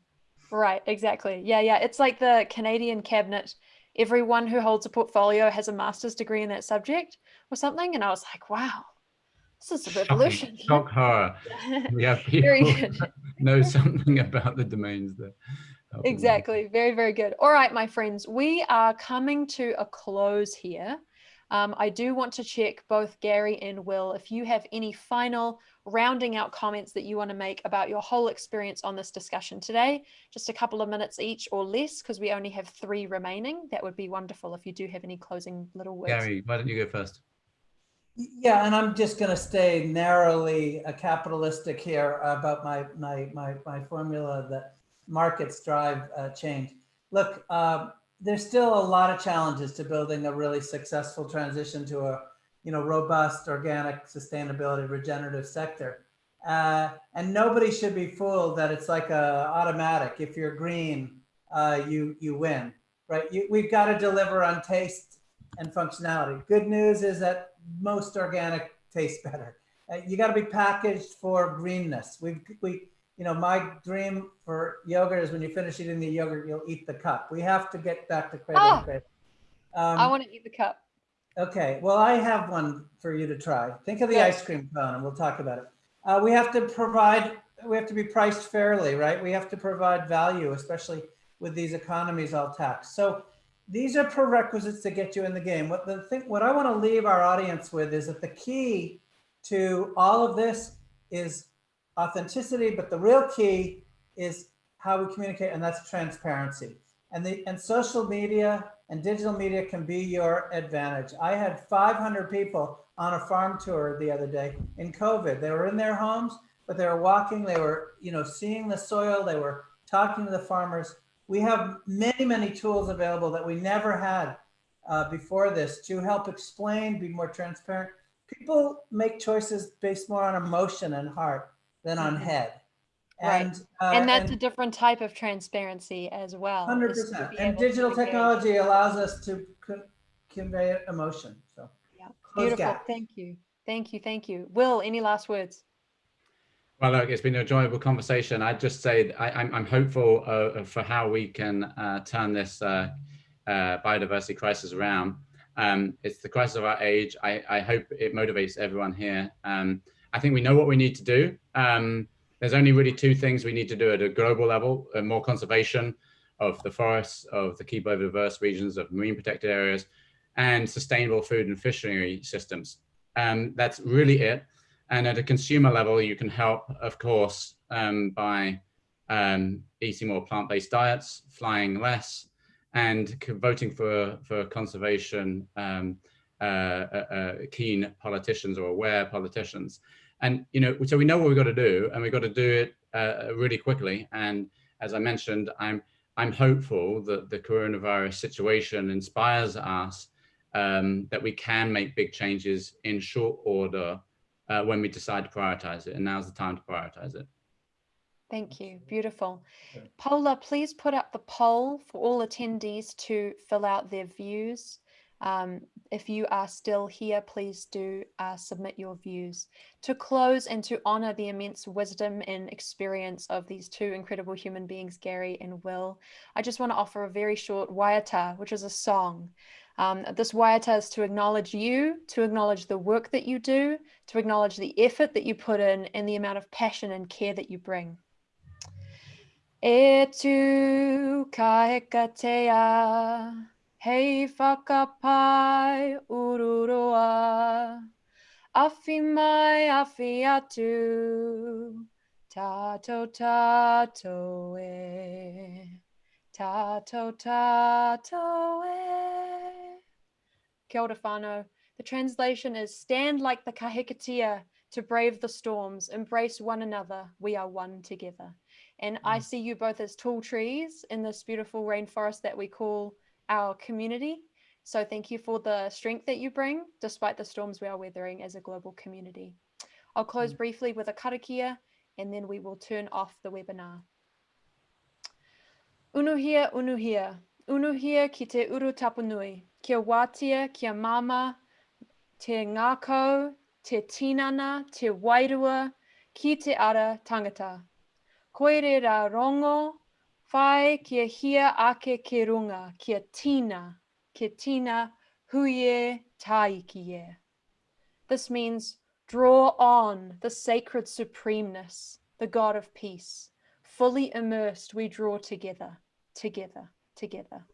Right, exactly. Yeah, yeah. It's like the Canadian cabinet. Everyone who holds a portfolio has a master's degree in that subject or something. And I was like, wow, this is a revolution. Shock horror. We have people know something about the domains there. Exactly. Very, very good. All right, my friends, we are coming to a close here. Um, I do want to check both Gary and Will if you have any final rounding out comments that you want to make about your whole experience on this discussion today. Just a couple of minutes each or less, because we only have three remaining. That would be wonderful if you do have any closing little words. Gary, why don't you go first? Yeah, and I'm just going to stay narrowly uh, capitalistic here about my my my my formula that markets drive uh, change. Look, uh, there's still a lot of challenges to building a really successful transition to a you know robust, organic, sustainability, regenerative sector. Uh, and nobody should be fooled that it's like a automatic. If you're green, uh, you you win, right? You, we've got to deliver on taste and functionality. Good news is that most organic tastes better. Uh, you got to be packaged for greenness. We we you know my dream for yogurt is when you finish eating the yogurt, you'll eat the cup. We have to get back to cradle Ah! and cradle. Um, I want to eat the cup. Okay, well, I have one for you to try. Think of the Okay. ice cream cone and we'll talk about it. Uh, we have to provide, we have to be priced fairly, right? We have to provide value, especially with these economies all taxed. So these are prerequisites to get you in the game. What the thing, what I want to leave our audience with is that the key to all of this is authenticity, but the real key is how we communicate, and that's transparency. And the and social media and digital media can be your advantage. I had 500 people on a farm tour the other day in COVID. They were in their homes, but they were walking, they were, you know, seeing the soil, they were talking to the farmers. We have many, many tools available that we never had uh, before this to help explain, be more transparent. People make choices based more on emotion and heart than on Mhm. head. Right. And, uh, and that's a different type of transparency as well. 100%. And digital technology allows us to con- convey emotion. So Yeah. Beautiful. gap. Thank you. Thank you. Thank you. Will, any last words? Well, look, it's been an enjoyable conversation. I'd just say I, I'm, I'm hopeful uh, for how we can uh, turn this uh, uh, biodiversity crisis around. Um, it's the crisis of our age. I, I hope it motivates everyone here. Um, I think we know what we need to do. Um, there's only really two things we need to do at a global level, uh, more conservation of the forests, of the key biodiverse regions, of marine protected areas, and sustainable food and fishery systems. Um, that's really it. And at a consumer level, you can help, of course, um, by um, eating more plant-based diets, flying less, and voting for, for conservation um, uh, uh, uh, keen politicians or aware politicians. And, you know, so we know what we've got to do and we've got to do it uh, really quickly. And as I mentioned, I'm, I'm hopeful that the coronavirus situation inspires us um, that we can make big changes in short order uh, when we decide to prioritize it. And now's the time to prioritize it. Thank you. Beautiful. Paula, please put up the poll for all attendees to fill out their views. Um, if you are still here, please do uh, submit your views. To close and to honor the immense wisdom and experience of these two incredible human beings, Gary and Will, I just want to offer a very short waiata, which is a song. Um, this waiata is to acknowledge you, to acknowledge the work that you do, to acknowledge the effort that you put in and the amount of passion and care that you bring. E tu kahikatea, hei whakapai ururoa, awhi mai awhi atu, tato tato e, tato tato e. Kia ora whānau. The translation is stand like the kahikatea to brave the storms, embrace one another, we are one together. And I mm. see you both as tall trees in this beautiful rainforest that we call our community. So thank you for the strength that you bring, despite the storms we are weathering as a global community. I'll close mm. briefly with a karakia, and then we will turn off the webinar. Unuhia, unuhia, unuhia ki te uru tapunui, kia wātea, kia mama, te ngākau, te tinana, te wairua, ki te ara tangata. Koere rā rongo, whai kia hia ake ke runga, kia tina, kia tina huie taikie. This means draw on the sacred supremeness, the God of peace. Fully immersed, we draw together, together, together.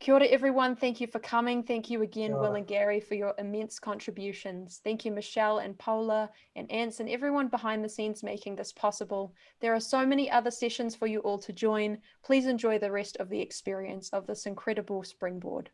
Kia ora, everyone. Thank you for coming. Thank you again, Will and Gary, for your immense contributions. Thank you, Michelle and Paula and Ants and everyone behind the scenes making this possible. There are so many other sessions for you all to join. Please enjoy the rest of the experience of this incredible springboard.